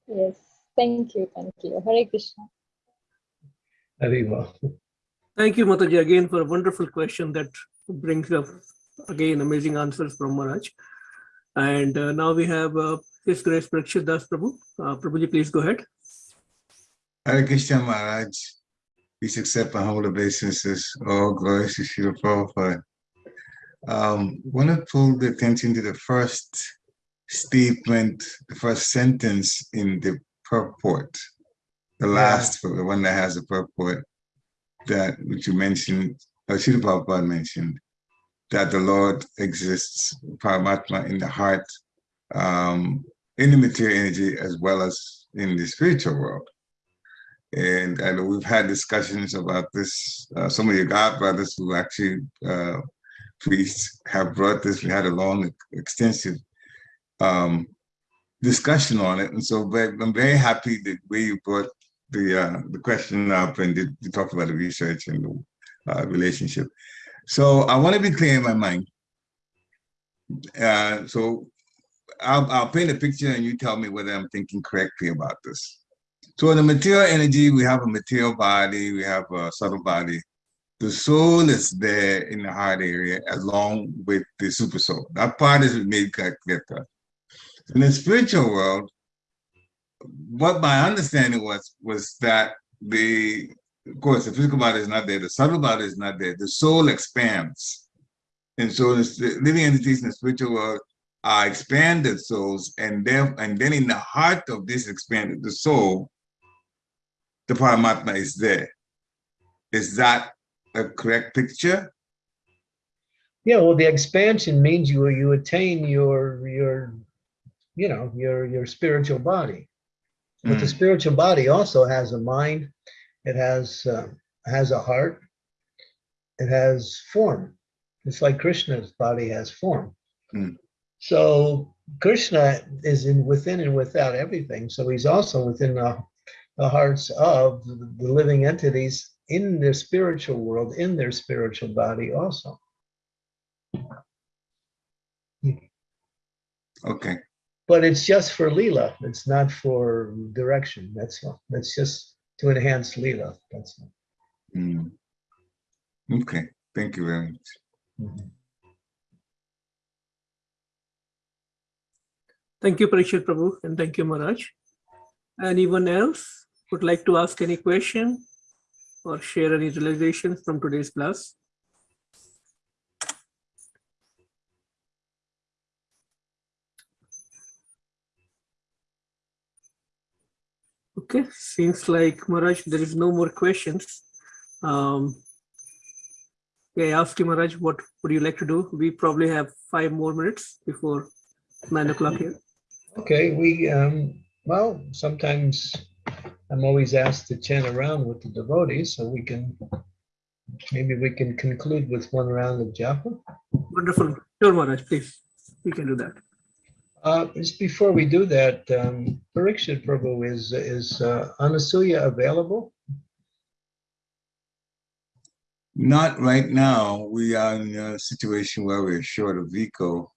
yes thank you thank you hare krishna Haribol. Thank you, Mataji, again for a wonderful question that brings up again amazing answers from Maharaj. And uh, now we have uh, His Grace Parikshit Das Prabhu. Uh, Prabhuji, please go ahead. Hare Krishna Maharaj, please accept my humble obeisances. All glories to Srila Prabhupada. Um, want to pull the attention to the first statement, the first sentence in the purport, the Yeah. last, the one that has a purport that which you mentioned, or Srila Prabhupada mentioned, that the Lord exists, Paramatma, in the heart, um, in the material energy as well as in the spiritual world. And I know we've had discussions about this. Uh, some of your God brothers who actually uh, priests have brought this. We had a long, extensive um, discussion on it. And so but I'm very happy that way you brought the uh, the question up and did, you talked about the research and the uh, relationship. So I want to be clear in my mind. Uh, so I'll, I'll paint a picture and you tell me whether I'm thinking correctly about this. So in the material energy, we have a material body, we have a subtle body, the soul is there in the heart area along with the super soul. That part is made to us. In the spiritual world, what my understanding was was that the of course the physical body is not there, the subtle body is not there, the soul expands. And so the living entities in the spiritual world are expanded souls, and then and then in the heart of this expanded the soul, the Paramatma is there. Is that a correct picture? Yeah, well, the expansion means you you attain your your you know your your spiritual body. But the Mm. spiritual body also has a mind, it has uh, has a heart, it has form. It's like Krishna's body has form. Mm. So Krishna is in within and without everything. So he's also within the, the hearts of the the living entities in their spiritual world, in their spiritual body also. Okay. But it's just for Leela. It's not for direction. That's all. That's just to enhance Leela. That's all. Mm. Okay. Thank you very much. Mhm. Thank you, Parikshit Prabhu, and thank you, Maharaj. Anyone else would like to ask any question or share any realizations from today's class? Okay, seems like Maharaj, there is no more questions. Um, okay, I asked you, Maharaj, what would you like to do? We probably have five more minutes before nine o'clock here. Okay, we, um, well, sometimes I'm always asked to chant around with the devotees, so we can, maybe we can conclude with one round of japa. Wonderful. Sure, Maharaj, please. We can do that. Uh, just before we do that, um, Parikshit Prabhu, is, is uh, Anasuya available? Not right now. We are in a situation where we're short of Vico.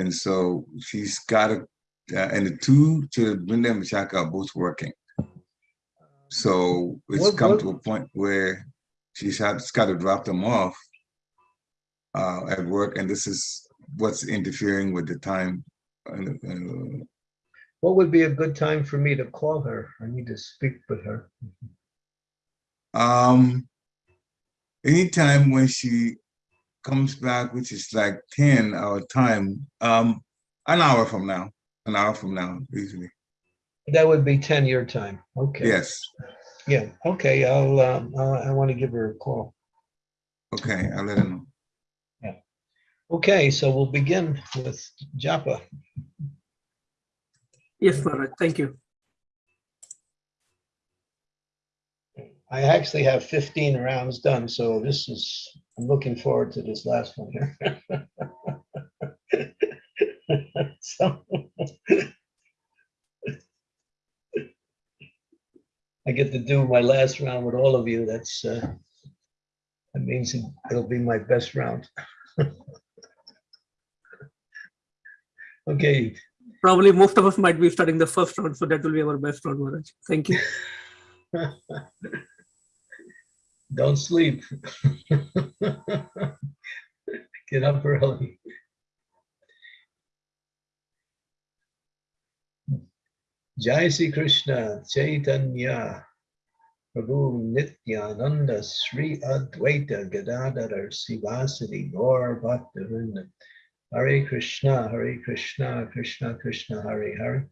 And so she's got to, uh, and the two children, Brenda and Machaka, are both working. So it's What- come what- to a point where she's had, she's got to drop them off uh, at work, and this is what's interfering with the time. And, and, What would be a good time for me to call her? I need to speak with her. Um, anytime when she comes back, which is like 10 our time, um, an hour from now, an hour from now, usually. That would be 10 your time. Okay. Yes. Yeah, okay, I'll, um, uh, I want to give her a call. Okay, I'll let her know. Okay, so we'll begin with japa. Yes, Maharaj, thank you. I actually have 15 rounds done, so this is, I'm looking forward to this last one here. (laughs) So I get to do my last round with all of you. That's, uh, that means it- it'll be my best round. (laughs) Okay, Probably most of us might be starting the first round, so that will be our best round, Maharaj. Thank you. (laughs) don't sleep. (laughs) Get up early. Jai Sri Krishna, Chaitanya, Prabhu Nityananda, Sri Advaita Gadadhar Srivasadi Gaur Bhakta Vrinda. Hare Krishna, Hare Krishna, Krishna Krishna, Hare Hare.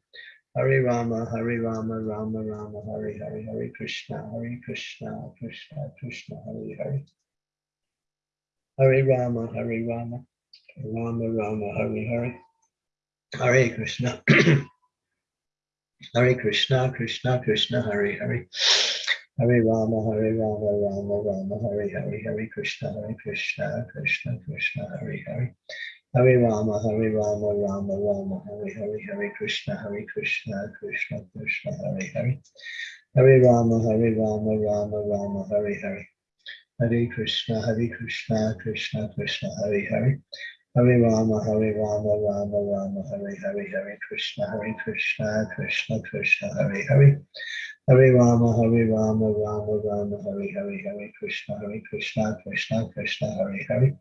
Hare Rama, Hare Rama, Rama Rama, Hare Hare, Hare Krishna, Hare Krishna, Krishna Krishna, Hare Hare. Hare Rama, Hare Rama, Rama Rama, Hare Hare. Hare Krishna. (clears throat) Hare Krishna, Krishna Krishna, Hare Hare. Hare Rama, Hare Rama, Rama Rama, Hare Hare, Hare Krishna, Hare Krishna, Krishna Krishna, Hare Hare. Hare Rama, Hare Rama, Rama Rama, Hare Hare, Hare Krishna, Hare Krishna, Krishna Krishna, Hare Hare. Hare Rama, Hare Rama, Rama Rama, Hare Hare. Hare Krishna, Hare Krishna, Krishna Krishna, Hare Hare. Hare Rama, Hare Rama, Rama Rama, Hare Hare, Hare Krishna, Hare Krishna, Krishna Krishna, Hare Hare. Hare Rama, Hare Rama, Rama Rama, Hare Hare, Hare Krishna, Hare Krishna, Krishna Krishna, Hare Hare.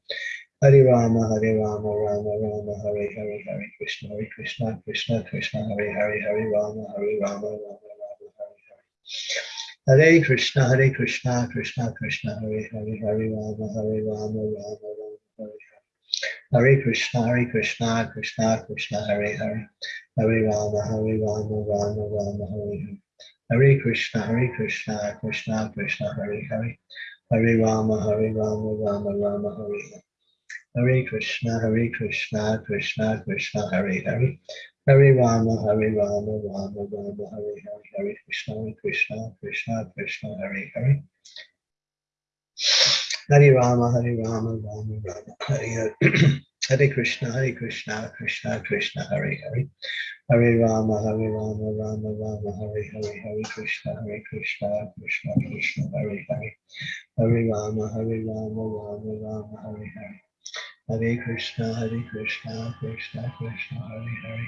Hare Rama, Hare Rama, Rama Rama, Hare Hare, Hare Krishna, Hare Krishna, Krishna Krishna, Hare Hare, Hare Rama, Hare Rama, Rama Rama, Hare Hare. Hare Krishna, Hare Krishna, Krishna Krishna, Hare Hare, Hare Rama, Hare Rama, Rama Rama, Hare Hare. Hare Krishna, Hare Krishna, Krishna Krishna, Hare Hare. Hare Rama, Hare Rama, Rama Rama, Hare Hare. Hare Krishna, Hare Krishna, Krishna Krishna, Hare Hare. Hare Rama, Hare Rama, Rama Rama, Hare Hare. Hare Krishna, Hare Krishna, Krishna Krishna, Hare Hare. Hare Rama, Hare Rama, Rama Rama, Hare Hare. Hare Krishna, Krishna, Krishna Krishna, Hare Hare. Hare Rama, Hare Rama, Rama Rama, Hare. (clears throat) Hare Krishna, Hare Krishna, Krishna Krishna, Hare Hare. Hare Rama, Hare Rama, Rama Rama, Hare Hare. Hare Krishna, Hare Krishna, Krishna Krishna, Hare Hare. Hare Rama, Hare Rama, Rama Rama, Hare Hare. Hare Krishna, Hare Krishna, Krishna Krishna, Hare Hare.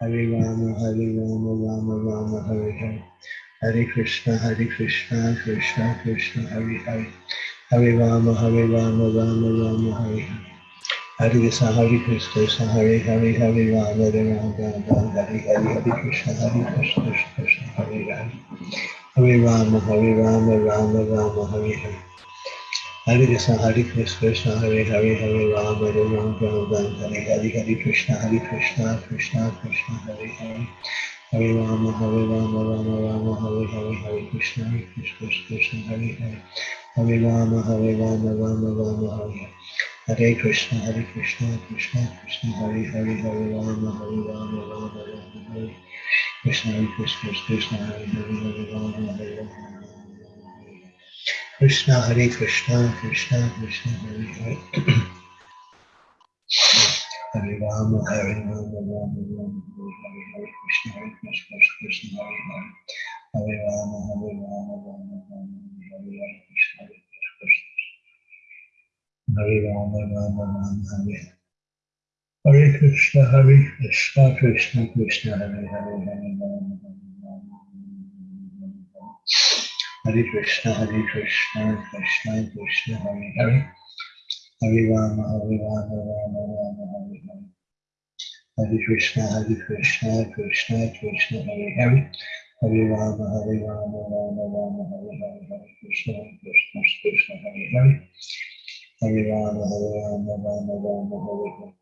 Hare Rama, Hare Rama, Rama Rama, Hare Hare. Hare Krishna, Hare Krishna, Krishna Krishna, Hare Hare. Hare Rama, Hare Rama, Rama Rama, Hare Hare. Hare Krishna, Hare Krishna, Hare Hare, Hare Rama, Hare Rama Rama, Hare Hare. Hare Krishna, Hare Krishna, Krishna Krishna, Hare Hare. Hare Rama, Hare Rama, Rama Rama, Hare Hare. Hare Krishna, Hare Krishna, Krishna Hare Hare, Hare Rama, Hare Rama, Rama Rama, Hare Hare. Hare Krishna, Hare Krishna, Krishna Krishna, Hare Hare. Hare Rama, Hare Rama, Rama Rama, Hare Hare. Hare Krishna, Hare Krishna, Krishna Hare Hare. Hare Rama, Hare Rama, Rama Rama, Hare Hare. Hare Krishna, Hare Krishna, Krishna Krishna, Hare Hare. Hare Rama, Hare Rama, Rama Rama, Hare Krishna, Hare Krishna, Krishna Hare Hare. Hare Rama, Hare Rama, Krishna, Hare Krishna, Krishna Krishna, Hare Hare. Hare Rama, Hare Rama, Rama Rama, Hare Hare. Hare Krishna, Hare Krishna, Krishna Hare Hare. Hare Rama, Hare Rama, Rama Rama, Hare Hare. Hare Krishna, Hare Krishna, Hare Rama, Rama Rama, Hare Hare. Hare Krishna, Hare Krishna, Krishna Krishna, Hare Hare, Hare Rama, Rama Rama, Hare Krishna, Hare Krishna, Krishna Krishna, Hare Hare. Hare Rama, Hare Rama, Rama Rama, Hare Hare. Hare Krishna, Hare Krishna, Krishna Krishna, Hare Hare. Hare Rama, Hare Rama, Rama Rama, Hare Hare. Hare Krishna, Hare Krishna, Krishna Hare Hare. Hare Rama, Hare Rama, Rama Rama, Hare Hare.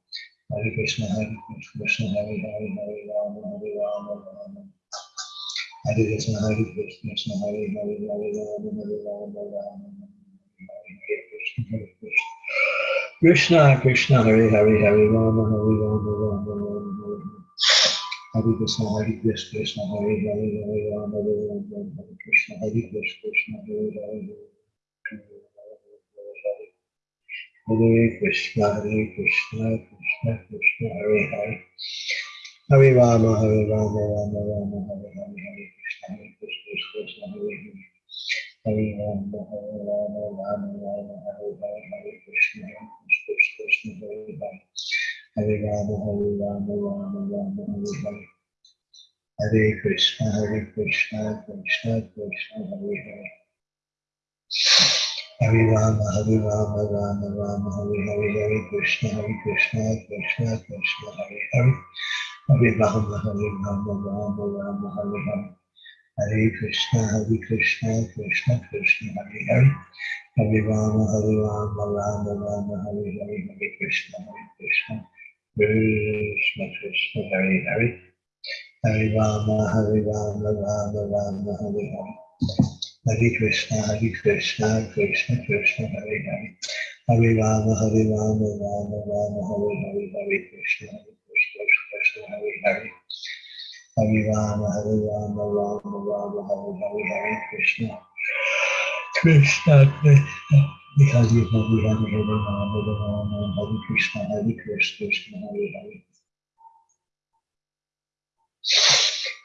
Hare Krishna, Hare Krishna, Hare Hare, Hare Rama, Hare Rama, Rama. Hare Krishna, Hare Krishna, Hare Hare, Hare Rama, Hare Rama, Rama. Hare Krishna, Hare Krishna. Krishna, Krishna, Hare Hare, Hare Rama, Hare Rama, Rama Rama, Hare Krishna, Hare Krishna, Krishna Hare Hare, Hare Rama, Hare Rama, Hare Krishna, Hare Krishna, Krishna Hare Hare, Hare Krishna, Hare Krishna, Krishna Krishna, Hare Hare. Hare Rama, Hare Rama, Rama Rama, Hare Hare, Hare Krishna, Hare Krishna, Krishna Hare Hare. Hare Rama, Hare Rama, Rama Rama, Hare Hare, Hare Krishna, Hare Krishna, Krishna Hare Hare. Hare Rama, Hare Rama, Rama Rama, Hare Hare. Hare Krishna, Hare Krishna, Krishna Krishna, Hare Hare. Hare Rama, Hare Rama, Rama Rama, Hare Hare, Hare Krishna, Hare Krishna, Krishna Krishna, Hare Hare. Hare Rama, Hare Rama, Rama Rama, Hare Hare. Hare Krishna, Hare Krishna, Krishna Krishna, Hare Hare. Hare Rama, Hare Rama, Rama Rama, Hare Hare, Hare Krishna, Hare Krishna, Krishna Krishna, Hare Hare. Hare Rama, Hare Rama, Rama Rama, Hare Hare. Hare Krishna, Hare Krishna, Krishna Krishna, Hare Hare. Hare Rama, Hare Rama, Rama Rama, Hare Hare, Hare Krishna, Hare Hare Hare. Hare Rama, Hare Rama, Rama Rama, Hare Hare, Hare Krishna. Krishna, Krishna. Because you have Hare Hare, Hare Rama, Hare Rama, Hare Krishna, Hare Krishna, Krishna Hare Hare.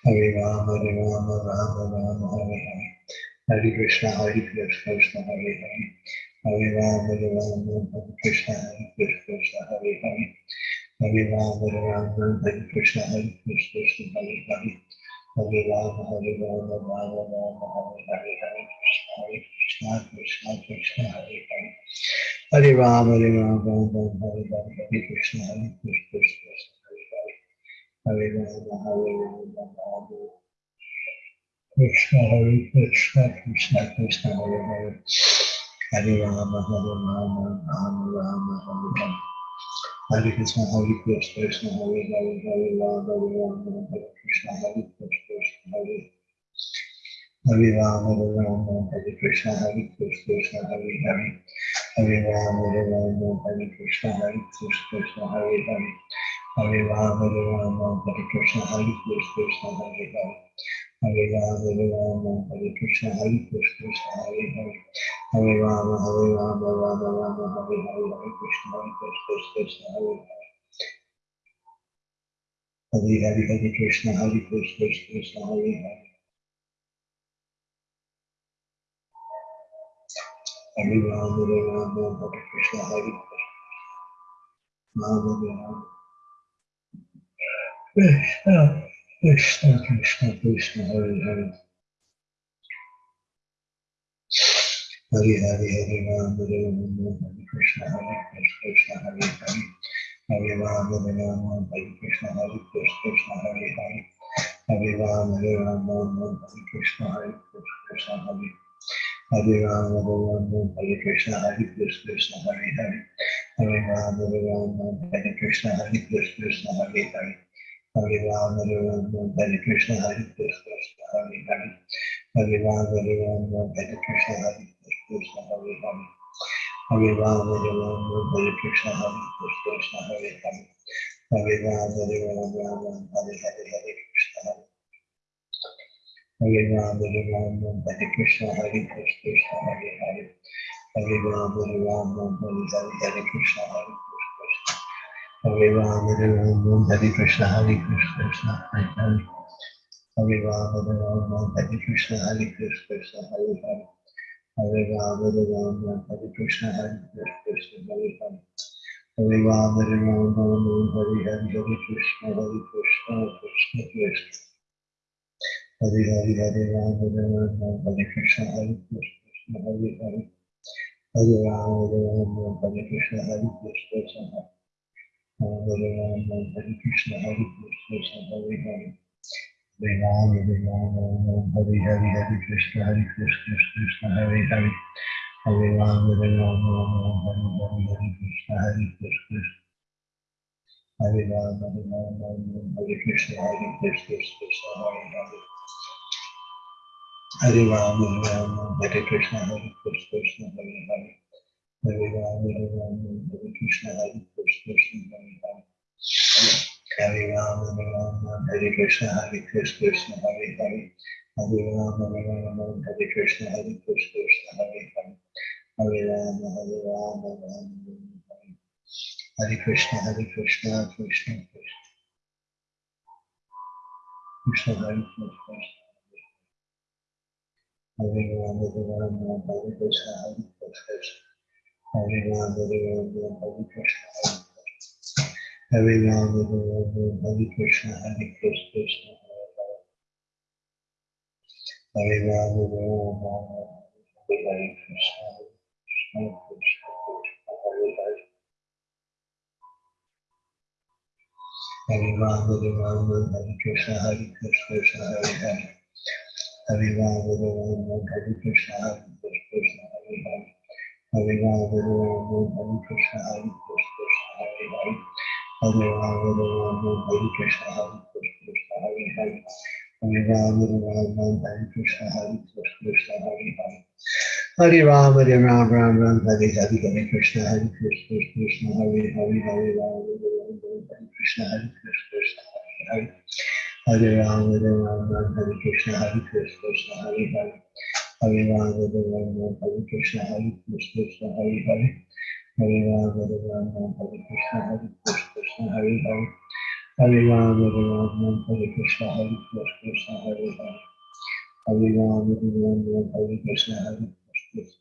Hare Rama, Hare Rama, Rama Rama, Hare Hare. Hare Krishna, Hare Krishna, Krishna Hare Hare. Hare Rama, Hare Rama, Hare Krishna, Hare Krishna, Krishna Hare Hare. Hare Rama, Hare Rama, Hare Krishna, Hare Krishna, Krishna Hare Hare. Hare Rama, Hare Rama, Rama Rama, Hare Hare, Hare Krishna, Hare Krishna, Krishna Krishna, Hare Hare. Hare Rama, Hare Rama, Rama Rama, Hare Hare, Hare Krishna, Hare Krishna, Krishna Krishna, Hare Hare. Hare Rama, Hare Rama, Rama Krishna, Hare Krishna, Krishna Krishna, Hare Hare. Hare Rama, Hare Rama, Rama Rama, Hare Hare. Hare Krishna, Hare Krishna, Krishna Hare Hare, Hare Rama, Hare Rama, Hare Krishna, Hare Krishna, Krishna Hare Hare Rama, Hare Rama, Hare Krishna, Hare Krishna, Krishna Hare Hare. Hare Rama, Hare Rama, Hare Krishna, Hare Krishna, Krishna Hare Hare. Hare Rama, Hare Rama, Hare Krishna, Hare Krishna, Krishna Hare Hare. Hare Rama, Hare Rama, Hare Krishna, Hare Krishna, Krishna Hare Hare. Hare Rama, Hare Rama, Rama Rama, Hare Hare, Krishna, Hare Krishna, Krishna Hare Hare. Hare Hare, Hare Krishna, Hare Krishna, Krishna Hare Krishna, Hare Krishna. Krishna, Krishna, Krishna, Krishna, Hare Hare. Hare Hare, Hare Rama, Hare Rama, Hare Krishna, Hare Krishna, Hare Hare. Hare Rama, Hare Rama, Hare Krishna, Hare Krishna, Hare Hare. Hare Rama, Hare Rama, Hare Krishna, Hare Krishna, Hare. Hare Rama, Hare Rama, Hare Krishna, Hare Krishna, Hare Hare. Hare Rama, Hare Rama, Hare Krishna, Hare Krishna, Krishna Hare Hare. Rama, Hare Rama, Hare Krishna, Hare Krishna, Hare Hare. Hare Rama, Hare Rama, Hare Krishna, Hare Krishna, Hare Hare. Hare Rama, Rama, Hare Krishna, Hare Krishna, Hare Hare. Hare Rama, Hare Rama, Hare Hare, Hare Krishna, Hare. Hare Rama, Rama, Hare Krishna, Hare Krishna, Hare Hare. Hare Rama, Rama, Hare Hare, Krishna, Hare Krishna. Hare Rama, Rama, Hare Krishna, Hare Krishna, Hare Hare. Hare Rama, Rama, Hare Krishna, Hare Krishna, Hare Hare. Hare Rama, Hare Rama, Hare Krishna, Hare Krishna, Hare Hare. Hare Rama, Hare Rama, Hare Hare, Hare Krishna, Hare Krishna, Krishna Krishna. Hare Hare, Hare Rama, Hare Rama, Hare Krishna, Hare Krishna, Hare Hare. Hare Rama, Hare Rama, Hare Krishna, Hare Krishna, Hare Hare Rama, Hare Krishna, Hare Krishna, Hare Hare. Hare Rama, Hare Rama, Hare Hare, Hare Krishna, Hare Krishna, Krishna Hare Hare. Hare Rama, Hare Rama, Hare Hare, Hare Krishna, Hare Krishna. Hare Rama, Hare Rama, Hare Krishna, Hare Krishna, Krishna Hare Hare. Hare Rama, Hare Rama, Hare Krishna, Hare Krishna, Krishna Hare Hare. Hare Rama, Hare Rama, Hare Krishna, Hare Krishna, Krishna, Hare Hare. Hare Rama, Hare Rama, Hare Krishna, Hare Krishna, Hare Hare. Hare Rama, Hare Rama, Hare Krishna, Hare Krishna, Hare Hare. Hare Rama, Hare Rama, Rama Hare. Hare Krishna, Hare Krishna, Krishna Krishna. Krishna Hare Krishna. Hare Rama, Rama, Hare Krishna, Hare Krishna. Hare Rama, Rama, Hare Krishna, Hare Krishna. Hare Rama, Hare Krishna, Hare Krishna, Hare Hare. Hare Rama, Hare Hare Krishna, Krishna, Krishna Hare Hare. Hare Rama, Rama, Hare Krishna, Hare Krishna, Hare Hare. Hare Rama, Rama, Hare Krishna, Hare Krishna, Hare Hare. Hare Rama, Rama, Hare Krishna, Hare Krishna, Hare Hare. Hare Rama, Krishna, Hare Krishna, Hare Hare. Hare Rama, Hare Rama, Hare Krishna, Hare Krishna, Hare Hare. Hare Rama, Hare Rama, Rama Rama, Hare Hare, Hare Krishna, Hare Krishna, Krishna Hare Hare, Hare Rama, Hare Rama, Krishna, Hare Krishna, Hare Hare. Hare Rama, Hare Rama, Hare Krishna, Hare Krishna, Krishna Hare Hare. Hare Rama, Hare Rama, Hare Krishna, Hare Krishna, Krishna, Hare Hare. Hare Rama, Hare Rama, Hare Krishna, Hare Krishna, Hare Hare. Hare Rama, Hare Rama, Hare Krishna, Hare Krishna, Hare Hare. Hare Rama, Hare Rama, Hare Krishna, Hare Krishna.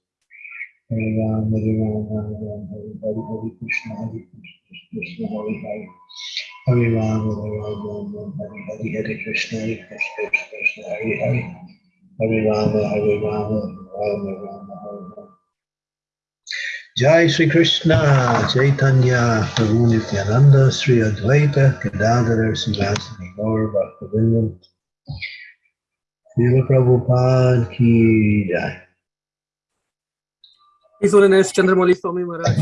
Hare Rama, Hare Rama, Hare Rama, Hare Hare, Hare Krishna, Hare Krishna, Krishna Hare Hare. Hare Rama, Hare Rama, Hare Hare, Hare Krishna, Hare Krishna, Krishna Krishna, Hare Hare. Hare Rama, Hare Rama, Rama Rama, Hare Hare. Jai Sri Krishna, Chaitanya, Prabhu Nityananda, Sri Advaita, Gadadhara, Srivasadi, Gaur, Bhakta Vrinda. Srila Prabhupada ki jai. His Holiness Swami Maharaj.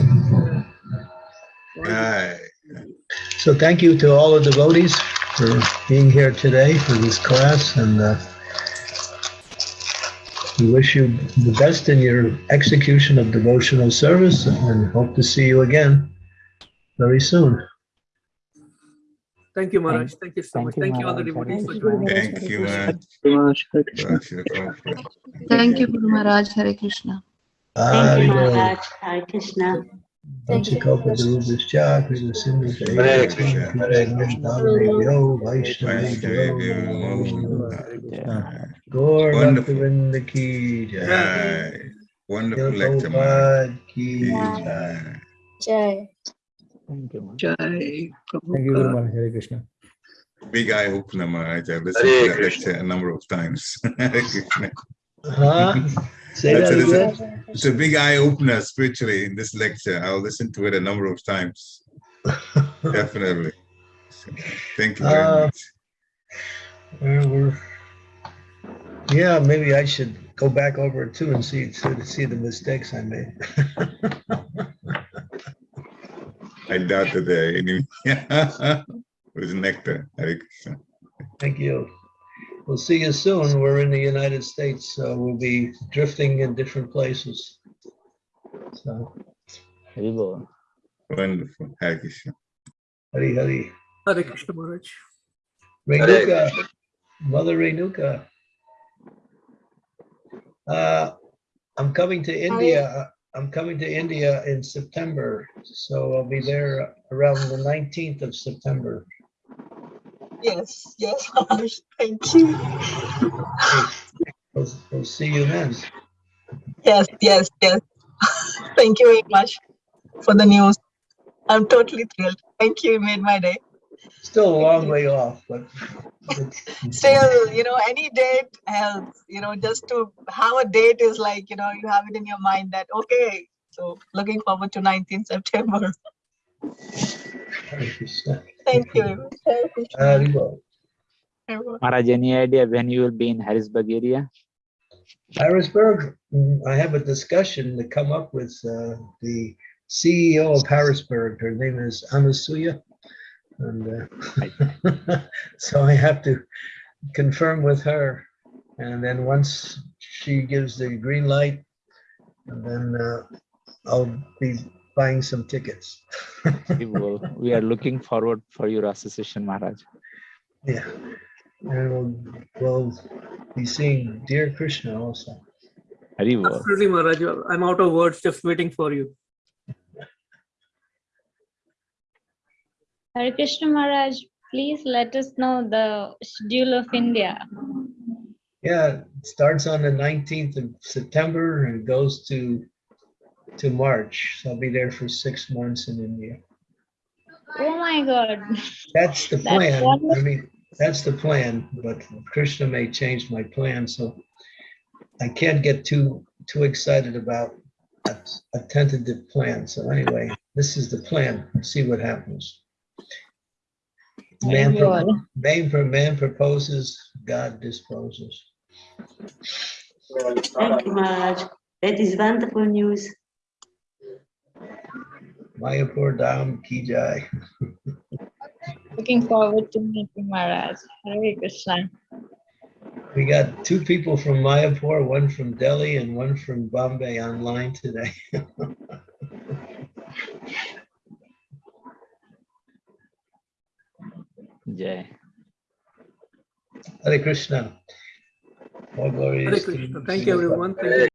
So thank you to all the devotees for being here today for this class and uh, we wish you the best in your execution of devotional service and hope to see you again very soon. Thank you, Maharaj. Thank you so much. Thank you all the devotees for Thank you. joining. Thank you, man. Thank you, Guru Maharaj. Hare Krishna. Thank you, Hare Maharaj. Hare Krishna. Panchakopa Darubhascha, Krishna Sindhu Hare Krishna. Hare Vaishnavyo, Vaishnavyo. Gaur Wonderful. Bhaktivinoda ki jai. Wonderful lecture, man. Ki Aye. Jai. Thank you. Maharaj. Jai Thank you, Guru Prabhupada. Maharaj. Hare Krishna. Big eye opener, Maharaj. I've listened to that lecture a number of times. (laughs) Hare Krishna. Huh? Say that it, it's a- It's a big eye opener spiritually in this lecture. I'll listen to it a number of times. (laughs) Definitely. So, Thank you very Uh, much. Well, yeah, maybe I should go back over it too and see, to see the mistakes I made. (laughs) I doubt that there are any. It was nectar. Thank you. We'll see you soon. We're in the United States, so we'll be drifting in different places. So, Hari Bol. Wonderful. Hare Krishna. Hari Hari. Hare Krishna Maharaj. Renuka, Mother Renuka. Uh, I'm coming to India. I'm coming to India in September, so I'll be there around the 19th of September. Yes, yes, (laughs) Thank you. We'll, we'll see you then. Yes, yes, yes. (laughs) Thank you very much for the news. I'm totally thrilled. Thank you. You made my day. Still a long way off, but (laughs) Still, you know, any date helps, you know, just to have a date is like, you know, you have it in your mind that, okay, so looking forward to 19th September. Hare Krishna. Thank you. very much. Hare Krishna. Haribol. Everyone. Maharaj, any idea when you will be in Harrisburg area? Harrisburg, mm, I have a discussion to come up with uh, the CEO of Harrisburg. Her name is Anasuya. And uh, (laughs) so I have to confirm with her. And then once she gives the green light, then uh, I'll be buying some tickets. Hari Bol. We are looking forward for your association, Maharaj. Yeah. And we'll, we'll be seeing Dear Krishna also. Absolutely, Maharaj. I'm out of words, just waiting for you. Hare Krishna Maharaj, please let us know the schedule of India. Yeah, it starts on the 19th of September and goes to to March. So I'll be there for six months in India. Oh my God. That's the That's plan. I mean, that's the plan, but Krishna may change my plan, so I can't get too too excited about a, a tentative plan. So anyway, this is the plan. See what happens. Man, pro- man, pro- man proposes, God disposes. Thank you, Maharaj. That is wonderful news. Mayapur Dham Ki Jai. Looking forward to meeting Maharaj. Hare Krishna. We got two people from Mayapur, one from Delhi and one from Bombay online today. (laughs) Jai. Hare Krishna. All glories Hare to Krishna. Thank you, everyone. Thank you.